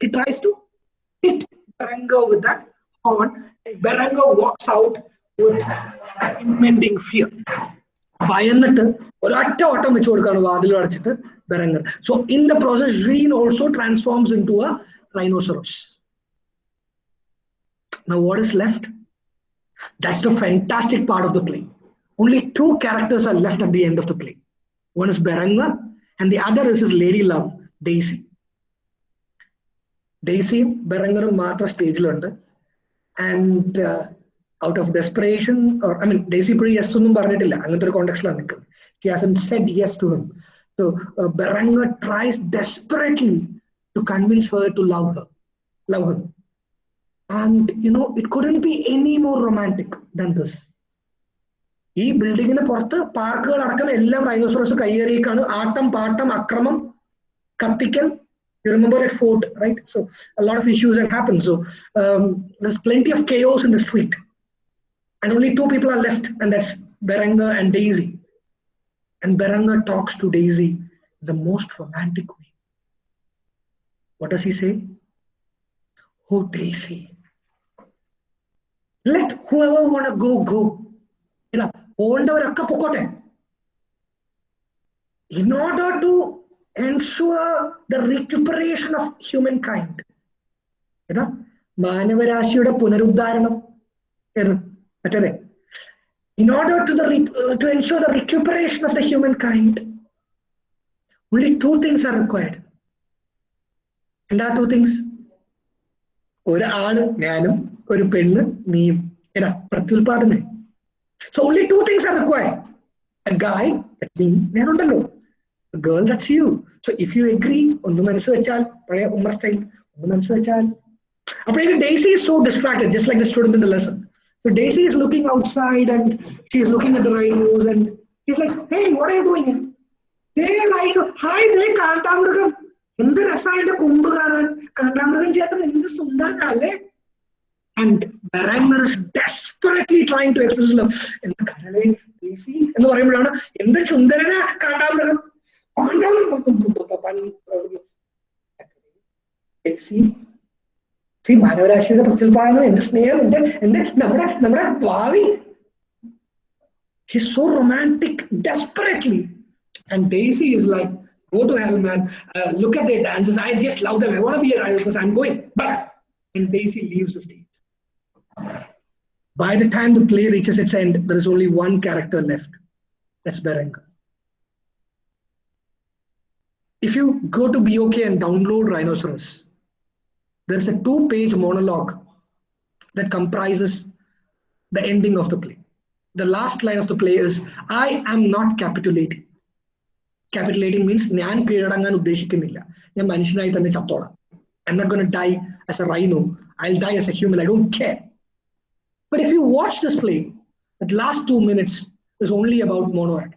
He tries to hit Berenger with that horn. Berenger walks out with impending fear. So, in the process, Jean also transforms into a rhinoceros. Now, what is left? That's the fantastic part of the play. Only two characters are left at the end of the play. One is Berenger, and the other is his lady love, Daisy. Daisy, Berenger, Matra stage and uh, out of desperation, or I mean, Daisy pretty yes context She hasn't said yes to him. So uh, tries desperately to convince her to love her, love him and you know it couldn't be any more romantic than this ഈ ബിൽഡിങ്ങിന് പുറത്ത് പാർക്കുകൾ അടക്കം എല്ലാം റൈനോസോറസ് കയ്യേറിയേക്കാണ് ആട്ടം പാട്ടം അക്രമം കത്തിക്കൽ You remember that Fort, right? So a lot of issues had happened. So um, there's plenty of chaos in the street. And only two people are left, and that's Berenger and Daisy. And Berenger talks to Daisy the most romantic way. What does he say? Oh, Daisy, let whoever won't go go ഇല്ല പോകേണ്ടവരൊക്കെ പൊക്കോട്ടെ in order to ensure the recuperation of humankind ഏതാ മാനവരാശിയുടെ പുനരുദ്ധാരണം ഏത് മറ്റേതേ in order to the to ensure the recuperation of the humankind only two things are required and are two things ഒരാൾ ഞാനും ഒരു പെണ്ണ് നീയും എടാ പ്രത്യുൽപാദന. So only two things are required a guy ഞാനുണ്ടല്ലോ. Girl that's you so if you agree ഒന്ന് മനസ്സ് വെച്ചാൽ പഴയ ഉമ്മർ സ്റ്റൈൽ ഒന്ന് മനസ്സ് വെച്ചാൽ. അപ്പോഴേക്കും Daisy is so distracted just like the student in Daisy is so daisy is looking outside and she is looking at the rhinos and he's like hey what are you doing here? Hey rhino hi ദേ കാണ്ടാമൃഗം എന്ത് രസമായിട്ട് കൊമ്പ് കാണാൻ? കാണ്ടാമൃഗം ചേട്ടൻ എന്ത് സുന്ദരനല്ലേ and Baranger is desperately trying to express love. എന്താ കരളെ ഡേസി എന്ന് പറയുമ്പോഴാണ് എന്ത് ചുന്ദരന കാണ്ടാമൃഗം ഡേസി സി മാനവരാശിയുടെ പ്രത്യുൽപാദനം എന്റെ സ്നേഹം എന്റെ എന്റെ നമ്മുടെ നമ്മുടെ ഭാവി He's so romantic desperately. And Daisy is like, go to hell, man. Uh, look at their dances. I just love them. I want to be a rival because I'm going. But and Daisy leaves the stage. By the time the play reaches its end, there is only one character left. That's Berenger. If you go to BOK and download Rhinoceros, there's a two-page monologue that comprises the ending of the play. The last line of the play is, I am not capitulating. Capitulating means I'm not going to die as a rhino. I'll die as a human. I don't care. But if you watch this play, the last two minutes is only about mono act.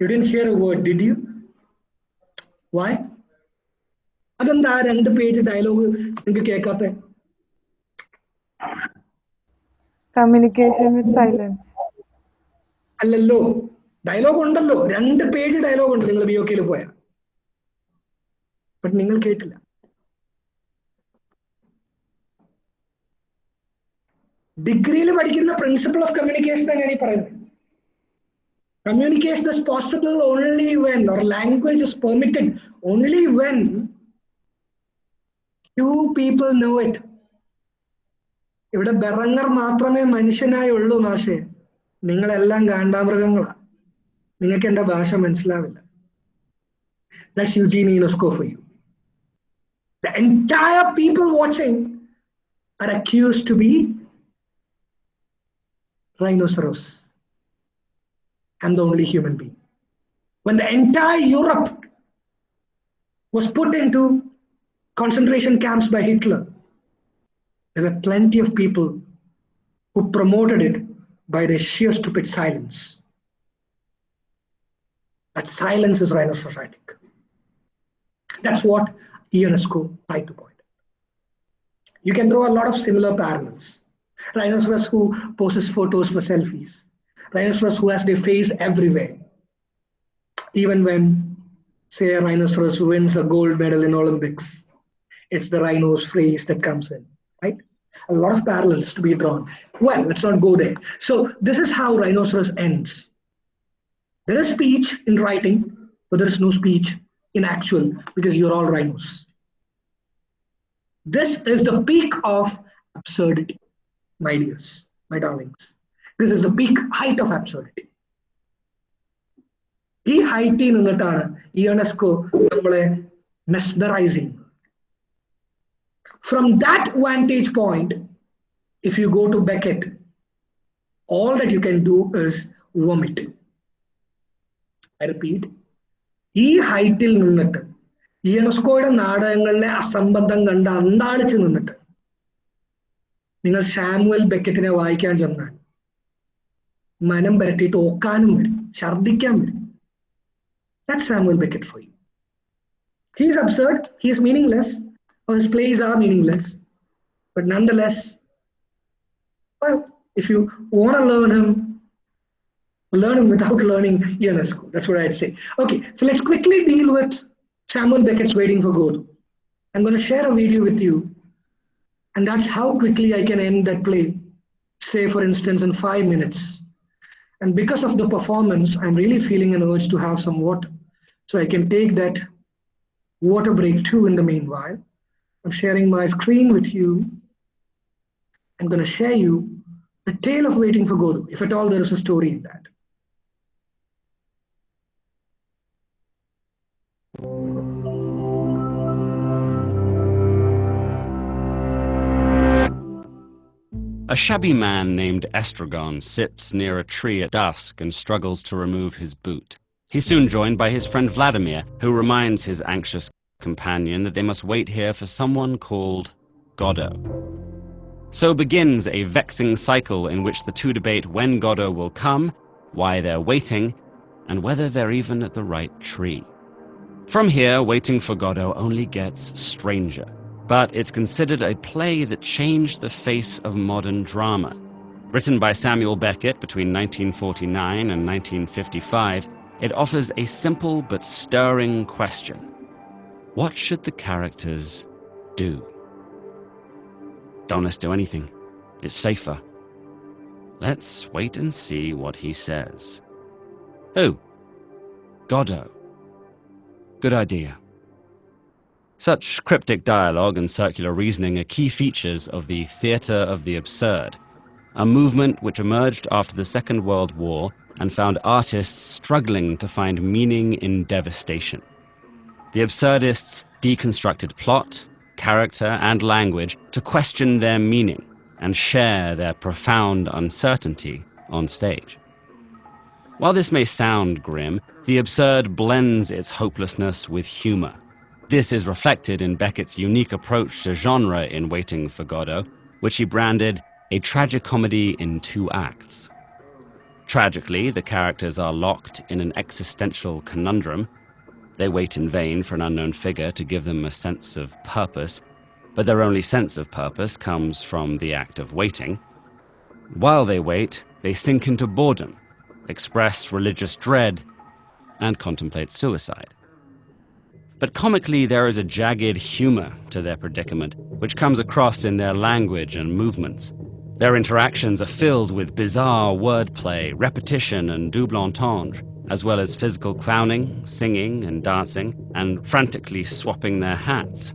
You didn't hear a word, did you? Why? അതെന്താ രണ്ട് page dialogue നിങ്ങൾക്ക് കേൾക്കാത്ത communication with silence അല്ലല്ലോ dialogue ഉണ്ടല്ലോ. രണ്ട് page dialogue ഉണ്ട്. നിങ്ങൾ B ഒക്കെയിൽ പോയ. ബട്ട് നിങ്ങൾ കേട്ടില്ല. ഡിഗ്രിയിൽ പഠിക്കുന്ന പ്രിൻസിപ്പിൾ ഓഫ് കമ്മ്യൂണിക്കേഷൻ എങ്ങനെയാണ് ഈ പറയുന്നത്. Communication is possible only when our language is permitted only when two people know it ഇവിടെ ബെറങ്ങർ മാത്രമേ മനുഷ്യനായി ഉള്ളൂ മാഷെ. നിങ്ങളെല്ലാം കാണ്ടാമൃഗങ്ങളാ നിങ്ങൾക്ക് എന്റെ ഭാഷ മനസ്സിലാവില്ല. That's Eugene Ionesco for you the entire people watching are accused to be rhinoceros I'm the only human being. When the entire Europe was put into concentration camps by Hitler, there were plenty of people who promoted it by their sheer stupid silence. That silence is rhinocerotic. That's what Ionesco tried to point. You can draw a lot of similar parallels. Rhinoceros who poses photos for selfies rhinoceros who has their face everywhere. Even when, say, a rhinoceros wins a gold medal in Olympics, it's the rhino's face that comes in, right? A lot of parallels to be drawn. Well, let's not go there. So this is how rhinoceros ends. There is speech in writing, but there is no speech in actual because you're all rhinos. This is the peak of absurdity, my dears, my darlings. This is the peak height of absurdity. ഈ ഹൈറ്റിൽ നിന്നിട്ടാണ് ഈ UNESCO നമ്മളെ mesmerising From that vantage point, if you go to Beckett, all that you can do is vomit. I repeat, ഈ ഹൈറ്റിൽ നിന്നിട്ട് യുനെസ്കോയുടെ നാടകങ്ങളിലെ അസംബന്ധം കണ്ട് അന്താളിച്ച് നിന്നിട്ട് നിങ്ങൾ സാമുവൽ ബെക്കറ്റിനെ വായിക്കാൻ ചെന്നാൽ മനം പരട്ടിയിട്ട് ഓക്കാനും വരും ഛർദിക്കാൻ വരും. That Samuel Beckett for you he's absurd he's meaningless his plays are meaningless. But nonetheless, well, if you want to learn him, learn him without learning Ionesco. That's what I'd say. Okay, so let's quickly deal with Samuel Beckett's Waiting for Godot. I'm going to share a video with you, and that's how quickly I can end that play, say, for instance, in five minutes. And because of the performance, I'm really feeling an urge to have some water. So I can take that water break too in the meanwhile. I'm sharing my screen with you. I'm going to share you the tale of waiting for Godot, if at all there is a story in that. A shabby man named Estragon sits near a tree at dusk and struggles to remove his boot. He's soon joined by his friend Vladimir, who reminds his anxious companion that they must wait here for someone called Godot. So begins a vexing cycle in which the two debate when Godot will come, why they're waiting, and whether they're even at the right tree. From here, Waiting for Godot only gets stranger but it's considered a play that changed the face of modern drama. Written by Samuel Beckett between 1949 and 1955, it offers a simple but stirring question. What should the characters do? Don't let's do anything. It's safer. Let's wait and see what he says. Who? Godot. Good idea. Such cryptic dialogue and circular reasoning are key features of the theatre of the absurd, a movement which emerged after the Second World War and found artists struggling to find meaning in devastation. The absurdists deconstructed plot, character, and language to question their meaning and share their profound uncertainty on stage. While this may sound grim, the absurd blends its hopelessness with humor this is reflected in Beckett's unique approach to genre in Waiting for Godot, which he branded a tragicomedy in two acts. Tragically, the characters are locked in an existential conundrum. They wait in vain for an unknown figure to give them a sense of purpose, but their only sense of purpose comes from the act of waiting. While they wait, they sink into boredom, express religious dread, and contemplate suicide. But comically, there is a jagged humor to their predicament, which comes across in their language and movements. Their interactions are filled with bizarre wordplay, repetition, and double entendre, as well as physical clowning, singing, and dancing, and frantically swapping their hats.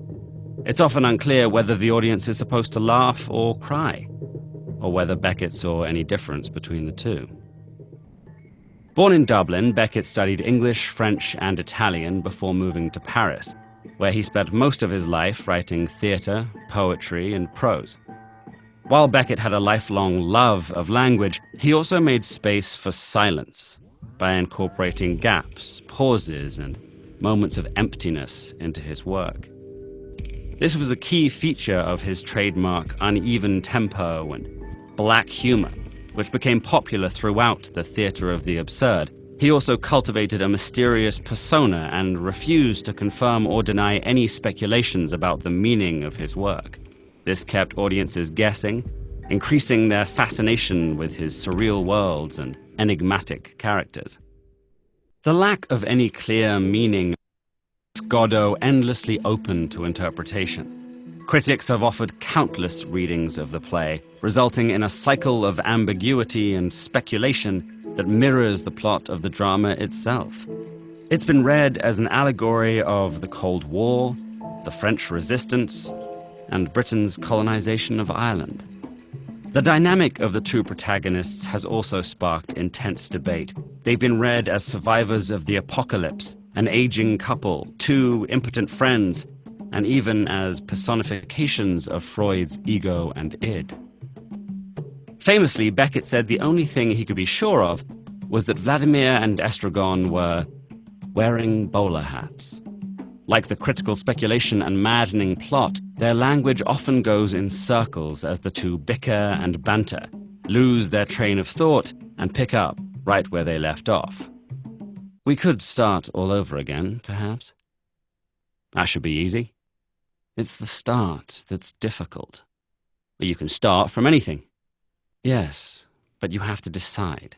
It's often unclear whether the audience is supposed to laugh or cry, or whether Beckett saw any difference between the two. Born in Dublin, Beckett studied English, French, and Italian before moving to Paris, where he spent most of his life writing theatre, poetry, and prose. While Beckett had a lifelong love of language, he also made space for silence by incorporating gaps, pauses, and moments of emptiness into his work. This was a key feature of his trademark uneven tempo and black humor, which became popular throughout the theatre of the absurd. He also cultivated a mysterious persona and refused to confirm or deny any speculations about the meaning of his work. This kept audiences guessing, increasing their fascination with his surreal worlds and enigmatic characters. The lack of any clear meaning makes Godot endlessly open to interpretation. Critics have offered countless readings of the play, resulting in a cycle of ambiguity and speculation that mirrors the plot of the drama itself. It's been read as an allegory of the Cold War, the French resistance, and Britain's colonization of Ireland. The dynamic of the two protagonists has also sparked intense debate. They've been read as survivors of the apocalypse, an aging couple, two impotent friends, and even as personifications of Freud's ego and id. Famously, Beckett said the only thing he could be sure of was that Vladimir and Estragon were wearing bowler hats. Like the critical speculation and maddening plot, their language often goes in circles as the two bicker and banter, lose their train of thought, and pick up right where they left off. We could start all over again, perhaps. That should be easy. It's the start that's difficult. But you can start from anything. Yes, but you have to decide.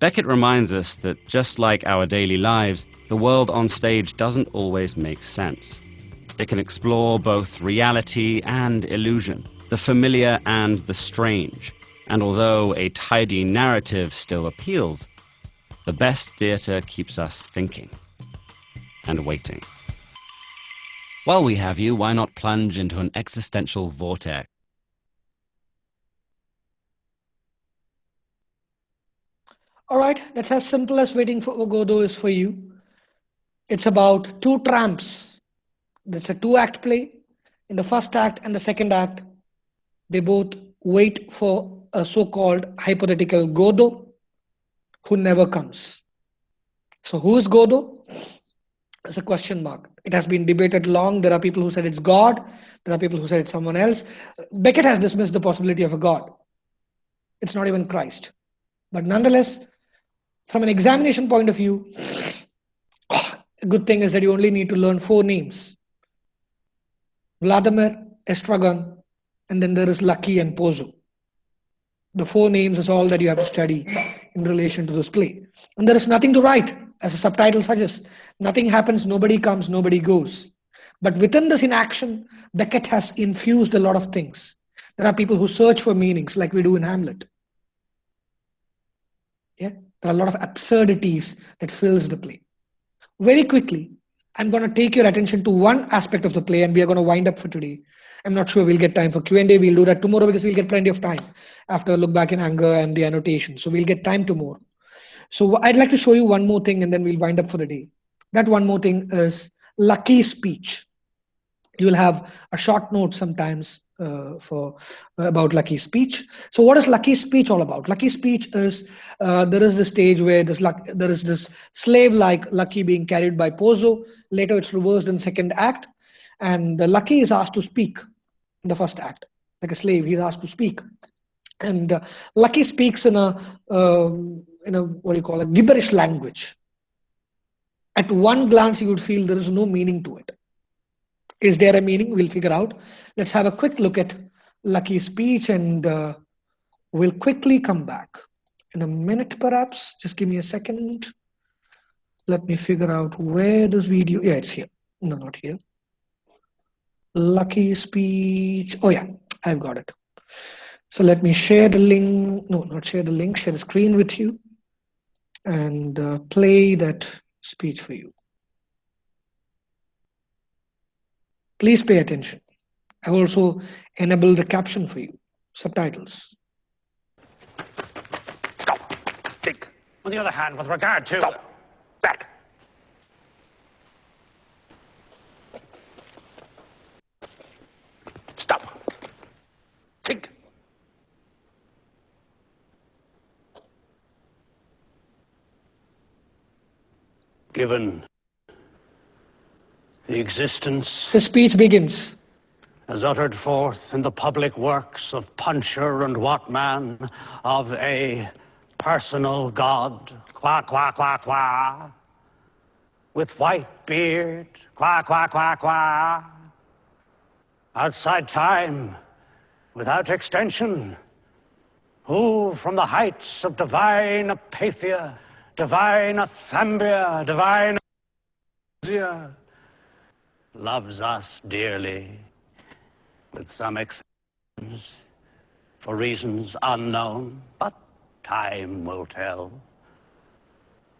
Beckett reminds us that just like our daily lives, the world on stage doesn't always make sense. It can explore both reality and illusion, the familiar and the strange. And although a tidy narrative still appeals, the best theatre keeps us thinking and waiting. While we have you, why not plunge into an existential vortex? All right, that's as simple as waiting for Godot is for you. It's about two tramps. It's a two act play. In the first act and the second act, they both wait for a so called hypothetical Godot who never comes. So, who is Godot? It's a question mark. It has been debated long. There are people who said it's God, there are people who said it's someone else. Beckett has dismissed the possibility of a God. It's not even Christ. But nonetheless, from an examination point of view, a good thing is that you only need to learn four names Vladimir, Estragon, and then there is Lucky and Pozzo. The four names is all that you have to study in relation to this play. And there is nothing to write, as the subtitle suggests. Nothing happens, nobody comes, nobody goes. But within this inaction, Beckett has infused a lot of things. There are people who search for meanings, like we do in Hamlet. Yeah, there are a lot of absurdities that fills the play. Very quickly, I'm going to take your attention to one aspect of the play, and we are going to wind up for today. I'm not sure we'll get time for Q&A. We'll do that tomorrow because we'll get plenty of time after look back in anger and the annotation. So we'll get time tomorrow. So I'd like to show you one more thing and then we'll wind up for the day. That one more thing is lucky speech. You'll have a short note sometimes uh, for uh, about lucky speech. So what is lucky speech all about? Lucky speech is uh, there is the stage where this luck, there is this slave like lucky being carried by Pozzo. Later it's reversed in second act, and the lucky is asked to speak in the first act, like a slave. He's asked to speak, and uh, lucky speaks in a um, in a what do you call it gibberish language. At one glance, you would feel there is no meaning to it is there a meaning? We'll figure out. Let's have a quick look at Lucky's speech and uh, we'll quickly come back in a minute perhaps. Just give me a second. Let me figure out where this video, yeah, it's here. No, not here. Lucky speech. Oh yeah, I've got it. So let me share the link. No, not share the link, share the screen with you and uh, play that speech for you. Please pay attention. I've also enabled the caption for you, subtitles. Stop. Think. On the other hand, with regard to... Stop. Back. Stop. Think. Given the existence The speech begins. as uttered forth in the public works of Puncher and Wattmann of a personal God, qua qua qua qua, with white beard, qua qua qua qua, outside time, without extension, who from the heights of divine apathia, divine athambia, divine loves us dearly, with some exceptions, for reasons unknown, but time will tell.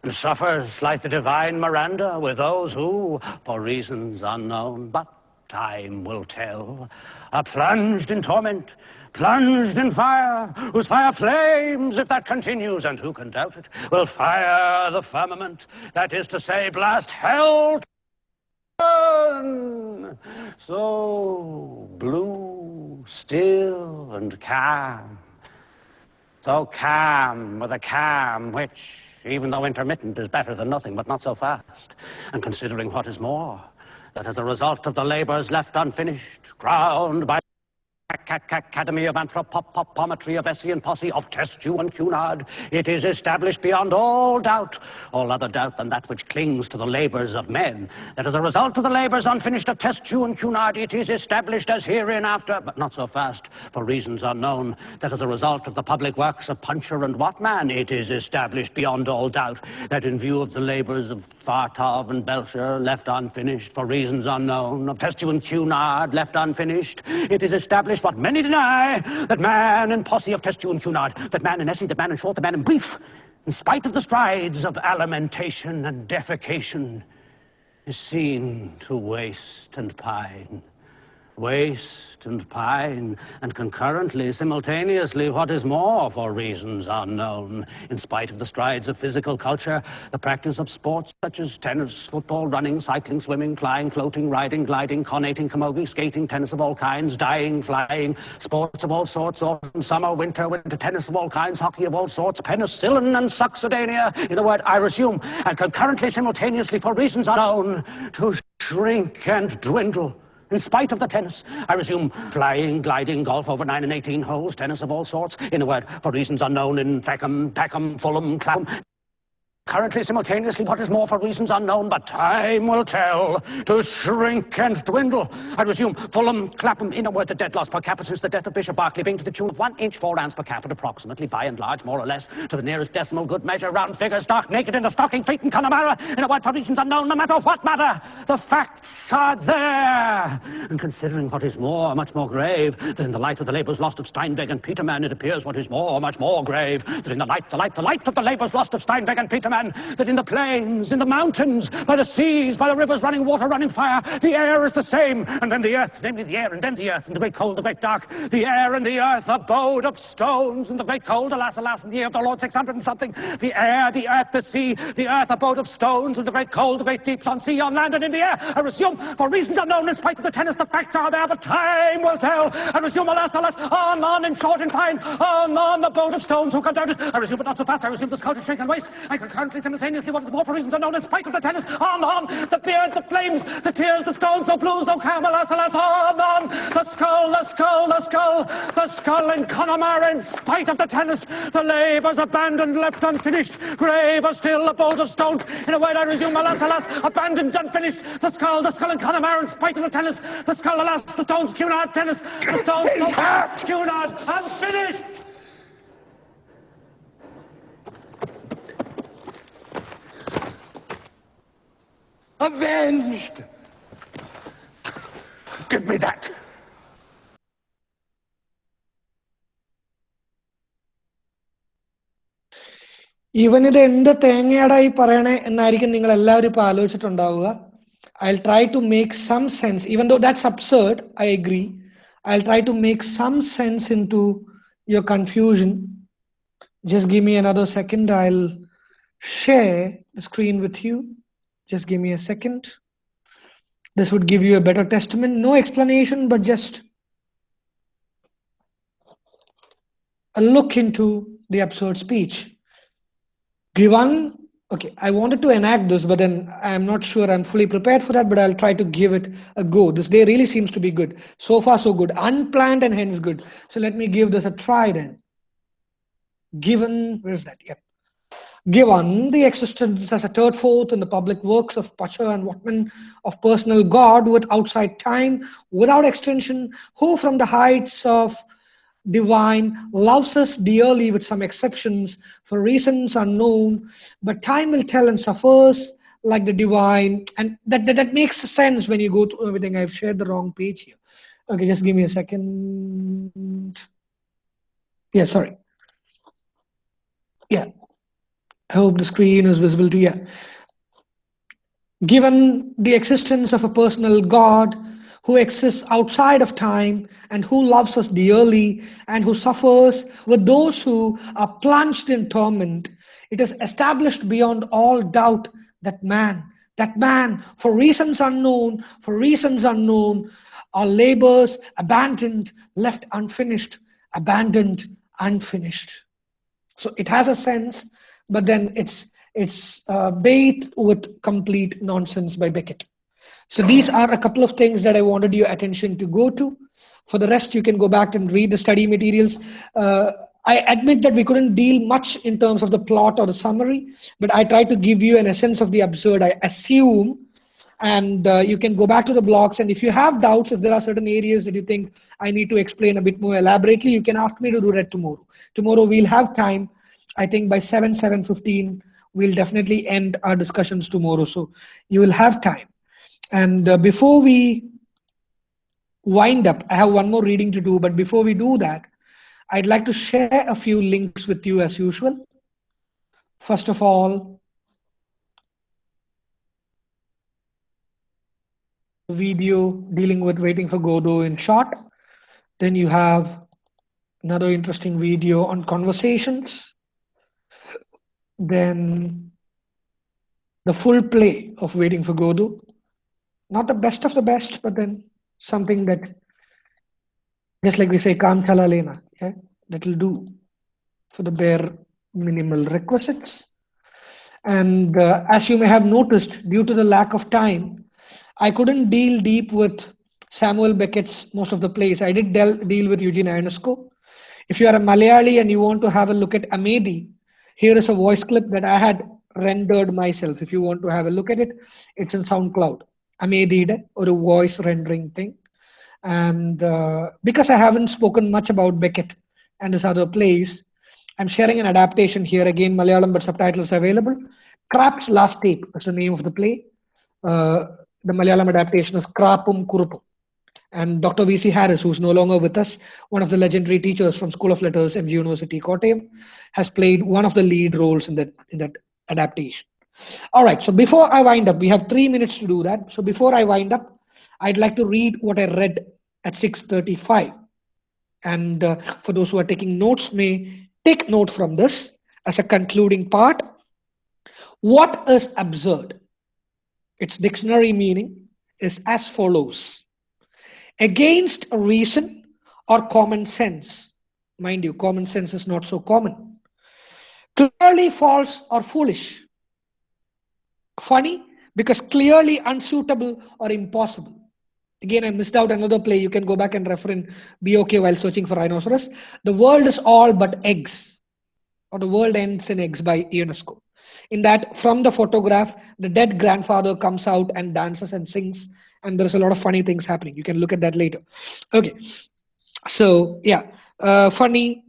And suffers like the divine Miranda with those who, for reasons unknown, but time will tell, are plunged in torment, plunged in fire, whose fire flames if that continues, and who can doubt it, will fire the firmament, that is to say, blast hell so blue, still, and calm. So calm with a calm which, even though intermittent, is better than nothing, but not so fast. And considering what is more, that as a result of the labors left unfinished, crowned by Academy of Anthropometry of Essie and Posse of Testew and Cunard, it is established beyond all doubt, all other doubt than that which clings to the labors of men, that as a result of the labors unfinished of Testew and Cunard, it is established as hereinafter, but not so fast, for reasons unknown, that as a result of the public works of Puncher and Wattmann, it is established beyond all doubt. That in view of the labors of Fartov and Belcher, left unfinished for reasons unknown, of Testew and Cunard, left unfinished, it is established what many deny, that man and posse of Testew and Cunard, that man in Essie, that man in Short, that man in Brief, in spite of the strides of alimentation and defecation, is seen to waste and pine waste and pine, and concurrently, simultaneously, what is more, for reasons unknown. In spite of the strides of physical culture, the practice of sports such as tennis, football, running, cycling, swimming, flying, floating, riding, gliding, conating, camogie, skating, tennis of all kinds, dying, flying, sports of all sorts, autumn, summer, winter, winter tennis of all kinds, hockey of all sorts, penicillin and succedanea, in a word, I resume, and concurrently, simultaneously, for reasons unknown, to shrink and dwindle. In spite of the tennis, I resume flying, gliding, golf over 9 and 18 holes, tennis of all sorts, in a word, for reasons unknown in Feckham, Peckham, Fulham, Clapham, Currently, simultaneously, what is more for reasons unknown, but time will tell, to shrink and dwindle. I resume, Fulham, Clapham, in a word, the debt loss per capita since the death of Bishop Berkeley being to the tune of one inch, four ounce per capita, approximately, by and large, more or less, to the nearest decimal good measure, round figure, stark naked in the stocking feet in Connemara, in a word, for reasons unknown, no matter what matter, the facts are there. And considering what is more, much more grave, that in the light of the labours lost of Steinweg and Peterman, it appears what is more, much more grave, that in the light, the light, the light of the labours lost of Steinweg and Peterman, that in the plains, in the mountains, by the seas, by the rivers running water, running fire, the air is the same, and then the earth, namely the air, and then the earth, and the great cold, the great dark, the air and the earth, abode of stones, and the great cold, alas, alas, in the year of the Lord, 600 and something, the air, the earth, the sea, the earth, abode of stones, and the great cold, the great deeps, on sea, on land, and in the air, I resume, for reasons unknown, in spite of the tennis, the facts are there, but time will tell, I resume, alas, alas, on, on, in short and fine, on, on, boat of stones, who can doubt it, I resume, but not so fast, I resume the sculpture, shrink and waste, I concurrently, simultaneously, what is more for reasons unknown, in spite of the tennis, on, on, the beard, the flames, the tears, the stones, so blue, so calm, alas, alas, on, on, the skull, the skull, the skull, the skull in Connemara, in spite of the tennis, the labours abandoned, left unfinished, graver still, abode of stones, in a word I resume, alas, alas, abandoned, unfinished, the skull, the skull in Connemara, in spite of the tennis, the skull, alas, the stones, Cunard, tennis, the stones, Cunard, unfinished. Avenged! Give me that! ഇവനിത് എന്ത് തേങ്ങയാടാ ഈ പറയണേ എന്നായിരിക്കും നിങ്ങൾ എല്ലാവരും ഇപ്പൊ ആലോചിച്ചിട്ടുണ്ടാവുക I try to make some sense even though that's absurd I agree I try to make some sense in to your confusion just give me another second I share the screen with you Just give me a second. This would give you a better testament. No explanation, but just a look into the absurd speech. Given, okay, I wanted to enact this, but then I'm not sure I'm fully prepared for that, but I'll try to give it a go. This day really seems to be good. So far, so good. Unplanned and hence good. So let me give this a try then. Given, where's that? Yep given the existence as a third fourth in the public works of Pacher and Wattmann of personal God with outside time, without extension, who from the heights of divine loves us dearly with some exceptions for reasons unknown, but time will tell and suffers like the divine. And that, that, that makes sense when you go through everything. I've shared the wrong page here. Okay, just give me a second. Yeah, sorry. Yeah. I hope the screen is visible to you. Given the existence of a personal God who exists outside of time and who loves us dearly and who suffers with those who are plunged in torment, it is established beyond all doubt that man, that man, for reasons unknown, for reasons unknown, our labors abandoned, left unfinished, abandoned, unfinished. So it has a sense but then it's it's uh, bathed with complete nonsense by Beckett. So these are a couple of things that I wanted your attention to go to. For the rest, you can go back and read the study materials. Uh, I admit that we couldn't deal much in terms of the plot or the summary, but I tried to give you an essence of the absurd. I assume and uh, you can go back to the blogs and if you have doubts if there are certain areas that you think i need to explain a bit more elaborately you can ask me to do that tomorrow tomorrow we'll have time i think by 7 7.15 we'll definitely end our discussions tomorrow so you will have time and uh, before we wind up i have one more reading to do but before we do that i'd like to share a few links with you as usual first of all video dealing with waiting for Godot in short. Then you have another interesting video on conversations. Then the full play of waiting for Godot. Not the best of the best, but then something that, just like we say, Kam Chala Lena, yeah, that'll do for the bare minimal requisites. And uh, as you may have noticed, due to the lack of time, I couldn't deal deep with Samuel Beckett's most of the plays. I did deal with Eugene Ionesco. If you are a Malayali and you want to have a look at Amédée, here is a voice clip that I had rendered myself. If you want to have a look at it, it's in SoundCloud. Amédée or a voice rendering thing. And uh, because I haven't spoken much about Beckett and his other plays, I'm sharing an adaptation here again, Malayalam, but subtitles available. Krapp's Last Tape is the name of the play. Uh, the Malayalam adaptation is Krapum Kuruppum. And Dr. V.C. Harris, who's no longer with us, one of the legendary teachers from School of Letters, MG University, Kottayam, has played one of the lead roles in that, in that adaptation. All right, so before I wind up, we have three minutes to do that. So before I wind up, I'd like to read what I read at 6.35. And uh, for those who are taking notes, may take note from this as a concluding part. What is absurd? its dictionary meaning is as follows against reason or common sense. Mind you common sense is not so common. Clearly false or foolish. Funny because clearly unsuitable or impossible. Again i missed out another play. You can go back and refer in BOK while searching for rhinoceros. The world is all but eggs or the world ends in eggs by ionesco in that from the photograph the dead grandfather comes out and dances and sings and there's a lot of funny things happening. You can look at that later. Okay. So yeah. Uh, funny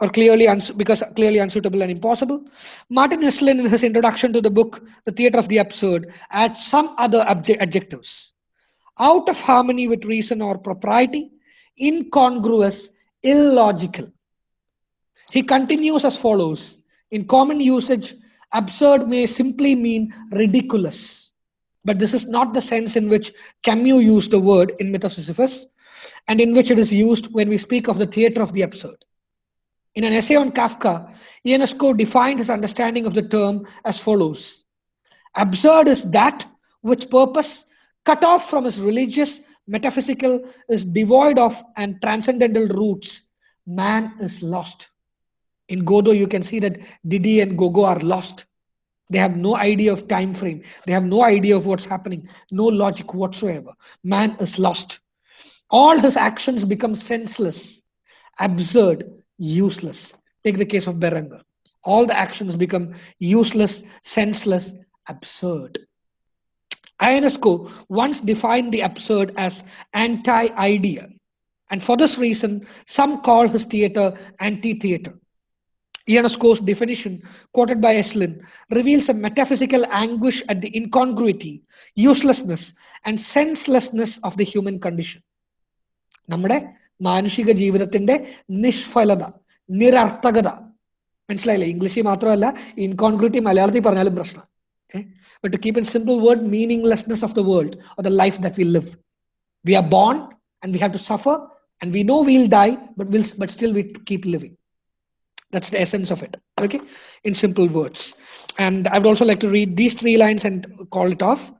or clearly because clearly unsuitable and impossible. Martin esslin in his introduction to the book the theater of the absurd adds some other adjectives. Out of harmony with reason or propriety incongruous illogical. He continues as follows. In common usage, absurd may simply mean ridiculous. But this is not the sense in which Camus used the word in Myth of Sisyphus and in which it is used when we speak of the theater of the absurd. In an essay on Kafka, Ionesco defined his understanding of the term as follows. Absurd is that which purpose, cut off from his religious, metaphysical, is devoid of and transcendental roots. Man is lost. In Godot, you can see that Didi and Gogo are lost. They have no idea of time frame. They have no idea of what's happening. No logic whatsoever. Man is lost. All his actions become senseless, absurd, useless. Take the case of Berenger. All the actions become useless, senseless, absurd. Ionesco once defined the absurd as anti-idea. And for this reason, some call his theater anti-theater. Ionesco's definition, quoted by Esslin, reveals a metaphysical anguish at the incongruity, uselessness, and senselessness of the human condition. Namade, Manishiga Jivatinde, Nishfalada, Nirartagada. Menslaila, English, Matrala, incongruity, Malayati Paralabrasna. But to keep in simple word, meaninglessness of the world or the life that we live. We are born and we have to suffer and we know we'll die, but, we'll, but still we keep living that's the essence of it, okay, in simple words. And I would also like to read these three lines and call it off.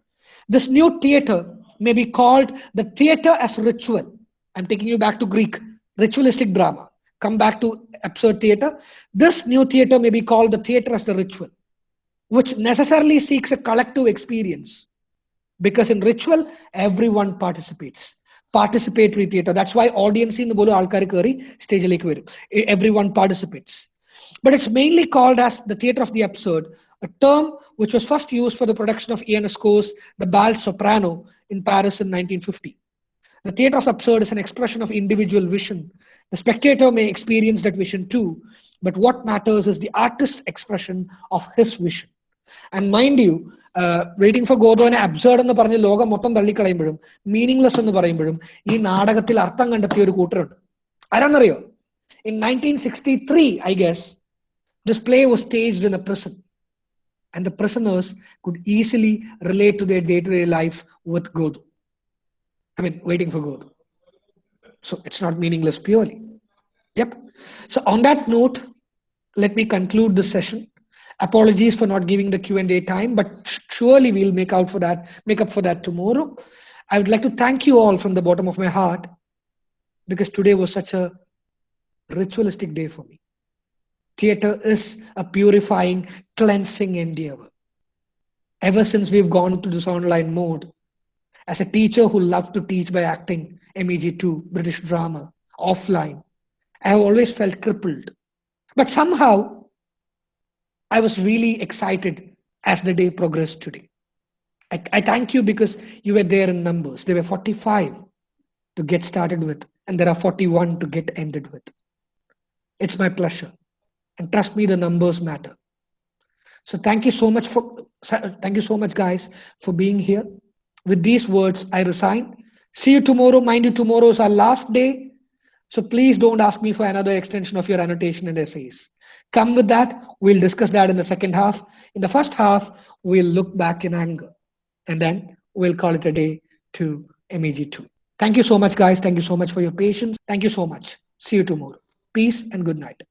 This new theater may be called the theater as ritual. I'm taking you back to Greek, ritualistic drama. Come back to absurd theater. This new theater may be called the theater as the ritual, which necessarily seeks a collective experience. Because in ritual, everyone participates. Participatory theatre that's why ഓഡിയൻസിൽ നിന്ന് പോലും ആൾക്കാർ കയറി സ്റ്റേജിലേക്ക് വരും every one participates but it's mainly called as the theatre of the episode a term which was first used for the production of Ionesco's The Bal Soprano in Paris in 1950. The theatre of absurd is an expression of individual vision. The spectator may experience that vision too, but what matters is the artist's expression of his vision. And mind you, waiting for ഗോദോനെ absurd എന്ന് പറഞ്ഞ് ലോകം മൊത്തം തള്ളിക്കളയുമ്പോഴും meaningless എന്ന് പറയുമ്പോഴും ഈ നാടകത്തിൽ അർത്ഥം കണ്ടെത്തിയ ഒരു കൂട്ടരുണ്ട് ആരാന്നറിയോ in nineteen sixty three I guess this play was staged in a prison and the prisoners could easily relate to their day-to-day life with Godu. I mean, waiting for Godu. So it's not meaningless purely. Yep. So on that note, let me conclude this session. Apologies for not giving the Q&A time, but surely we'll make out for that, make up for that tomorrow. I would like to thank you all from the bottom of my heart because today was such a ritualistic day for me. Theatre is a purifying, cleansing endeavor. Ever since we've gone to this online mode, as a teacher who loved to teach by acting, MEG2, British drama, offline, I have always felt crippled. But somehow, I was really excited as the day progressed today. I, I thank you because you were there in numbers. There were 45 to get started with, and there are 41 to get ended with. It's my pleasure. And trust me, the numbers matter. So thank you so much for thank you so much, guys, for being here. With these words, I resign. See you tomorrow. Mind you, tomorrow is our last day. So please don't ask me for another extension of your annotation and essays. Come with that. We'll discuss that in the second half. In the first half, we'll look back in anger. And then we'll call it a day to MEG2. Thank you so much, guys. Thank you so much for your patience. Thank you so much. See you tomorrow. Peace and good night.